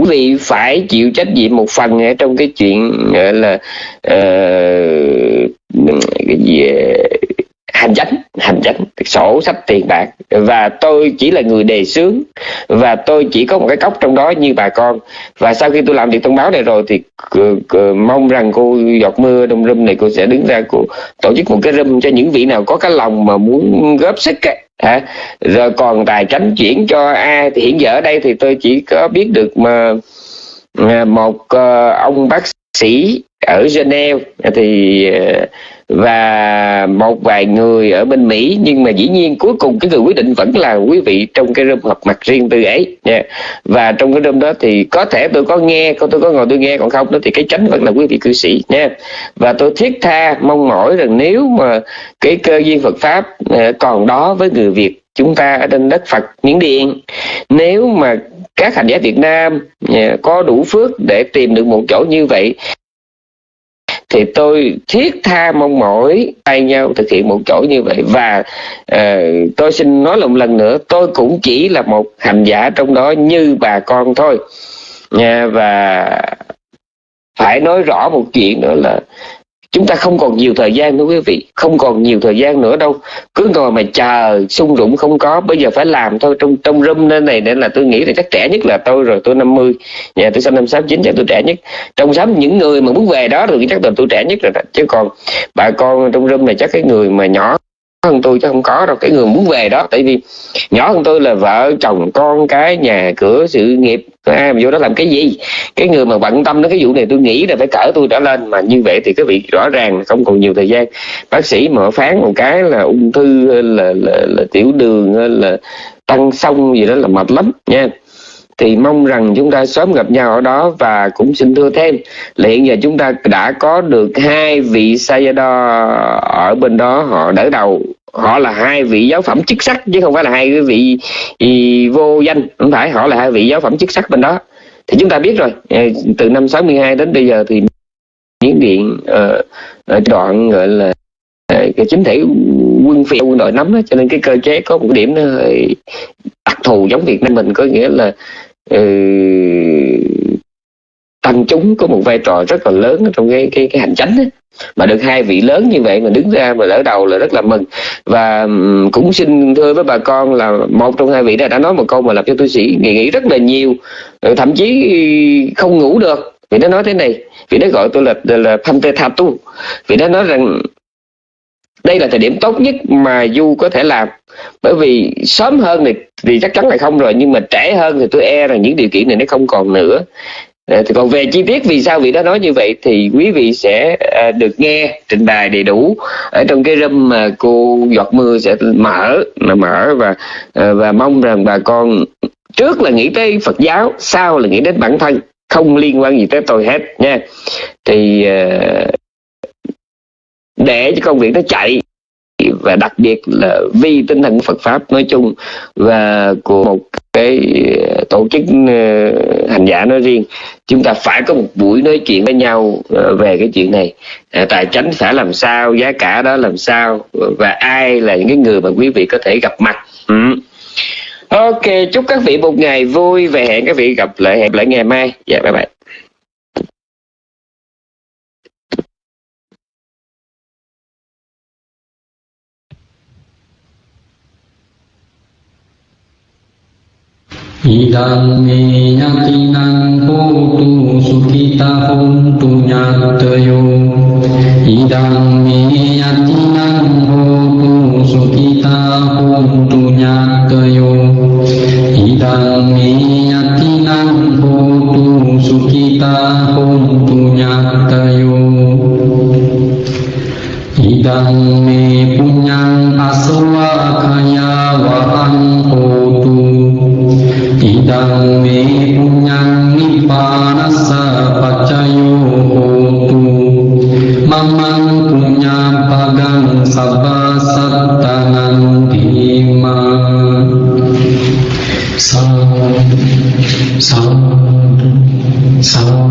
quý vị phải chịu trách nhiệm một phần trong cái chuyện là uh, cái gì hành chánh hành chánh. Sổ sách tiền bạc. Và tôi chỉ là người đề xướng. Và tôi chỉ có một cái cốc trong đó như bà con. Và sau khi tôi làm việc thông báo này rồi thì mong rằng cô giọt mưa đông râm này cô sẽ đứng ra cô tổ chức một cái râm cho những vị nào có cái lòng mà muốn góp sức ấy. Hả? rồi còn tài chánh chuyển cho ai thì hiện giờ ở đây thì tôi chỉ có biết được mà à, một ờ, ông bác sĩ ở Geneva, thì ờ, và một vài người ở bên Mỹ. Nhưng mà dĩ nhiên cuối cùng cái người quyết định vẫn là quý vị trong cái room họp mặt riêng tư ấy. Nha. và trong cái room đó thì có thể tôi có nghe tôi có ngồi tôi nghe, còn không đó thì cái tránh vẫn là quý vị cư sĩ, nha. Và tôi thiết tha, mong mỏi rằng nếu mà cái cơ duyên Phật pháp ờ, còn đó với người Việt chúng ta ở trên đất Phật Miến Điện, nếu mà các hành giả Việt Nam ờ, có đủ phước để tìm được một chỗ như vậy thì tôi thiết tha mong mỏi tay nhau thực hiện một chỗ như vậy. Và uh, tôi xin nói một lần nữa tôi cũng chỉ là một hành giả trong đó như bà con thôi. Nha và phải nói rõ một chuyện nữa là chúng ta không còn nhiều thời gian nữa quý vị, không còn nhiều thời gian nữa đâu. Cứ ngồi mà chờ, sung rụng không có. Bây giờ phải làm thôi, trong trong room nên này nên là tôi nghĩ là chắc trẻ nhất là tôi rồi, tôi 50 nhà tôi sinh năm sáu chín, chắc tôi trẻ nhất. Trong sáu những người mà muốn về đó rồi chắc là tôi trẻ nhất rồi đó. chứ còn bà con trong room này chắc cái người mà nhỏ hơn tôi chứ không có đâu cái người muốn về đó. Tại vì nhỏ hơn tôi là vợ chồng con cái nhà cửa sự nghiệp. Ai mà vô đó làm cái gì? Cái người mà bận tâm đến cái vụ này tôi nghĩ là phải cỡ tôi đã lên. Mà như vậy thì cái vị rõ ràng không còn nhiều thời gian. Bác sĩ mở phán một cái là ung thư là là, là, là tiểu đường là tăng sông gì đó là mệt lắm nha thì mong rằng chúng ta sớm gặp nhau ở đó và cũng xin thưa thêm là hiện giờ chúng ta đã có được hai vị Sayadaw ở bên đó họ đỡ đầu. Họ là hai vị giáo phẩm chức sắc chứ không phải là hai cái vị vô danh. Không phải họ là hai vị giáo phẩm chức sắc bên đó. Thì chúng ta biết rồi. Ờ, từ năm 62 đến bây giờ thì miến điện uh, ờ, ờ, đoạn gọi là cái chính thể quân phiệt quân đội nắm đó, cho nên cái cơ chế có một điểm nó hơi đặc thù giống Việt Nam mình có nghĩa là Ừ, tăng chúng có một vai trò rất là lớn trong cái cái cái hành chánh ấy. mà được hai vị lớn như vậy mà đứng ra mà đỡ đầu là rất là mừng. Và ừ, cũng xin thưa với bà con là một trong hai vị đã đã nói một câu mà làm cho tôi sĩ nghĩ, nghĩ rất là nhiều. Ừ, thậm chí không ngủ được. Vì nó nói thế này. Vì nó gọi tôi là là Pante Thatu vì nó nói rằng đây là thời điểm tốt nhất mà du có thể làm bởi vì sớm hơn thì, thì chắc chắn là không rồi nhưng mà trễ hơn thì tôi e rằng những điều kiện này nó không còn nữa. À, thì còn về chi tiết vì sao vị đó nói như vậy thì quý vị sẽ à, được nghe trình bày đầy đủ ở trong cái room mà cô giọt mưa sẽ mở mà mở và à, và mong rằng bà con trước là nghĩ tới Phật giáo sau là nghĩ đến bản thân không liên quan gì tới tôi hết nha. Thì để cho công việc nó chạy và đặc biệt là vì tinh thần Phật pháp nói chung và của một cái ờ, tổ chức ờ, hành giả nói riêng, chúng ta phải có một buổi nói chuyện với nhau ờ, về cái chuyện này. Tài chính xã làm sao, giá cả đó làm sao, và ai là những cái người mà quý vị có thể gặp mặt. Ừ. ok, chúc các vị một ngày vui, và hẹn các vị gặp lại, hẹn lại ngày mai. Dạ bye bye. Idam me nyatinan putu sukita huntu nyatayo Idam me nyatinan putu sukita huntu nyatayo Idam me nyatinan putu sukita huntu nyatayo Idam me punyang aswa kaya wahang ඉදං මේ පුඤ්ඤං නිපානස්ස පච්චයෝ හෝතු මමං පුඤ්ඤං පගං සබ්බා සත්තනං ධීමා සාදු සාදු සාදු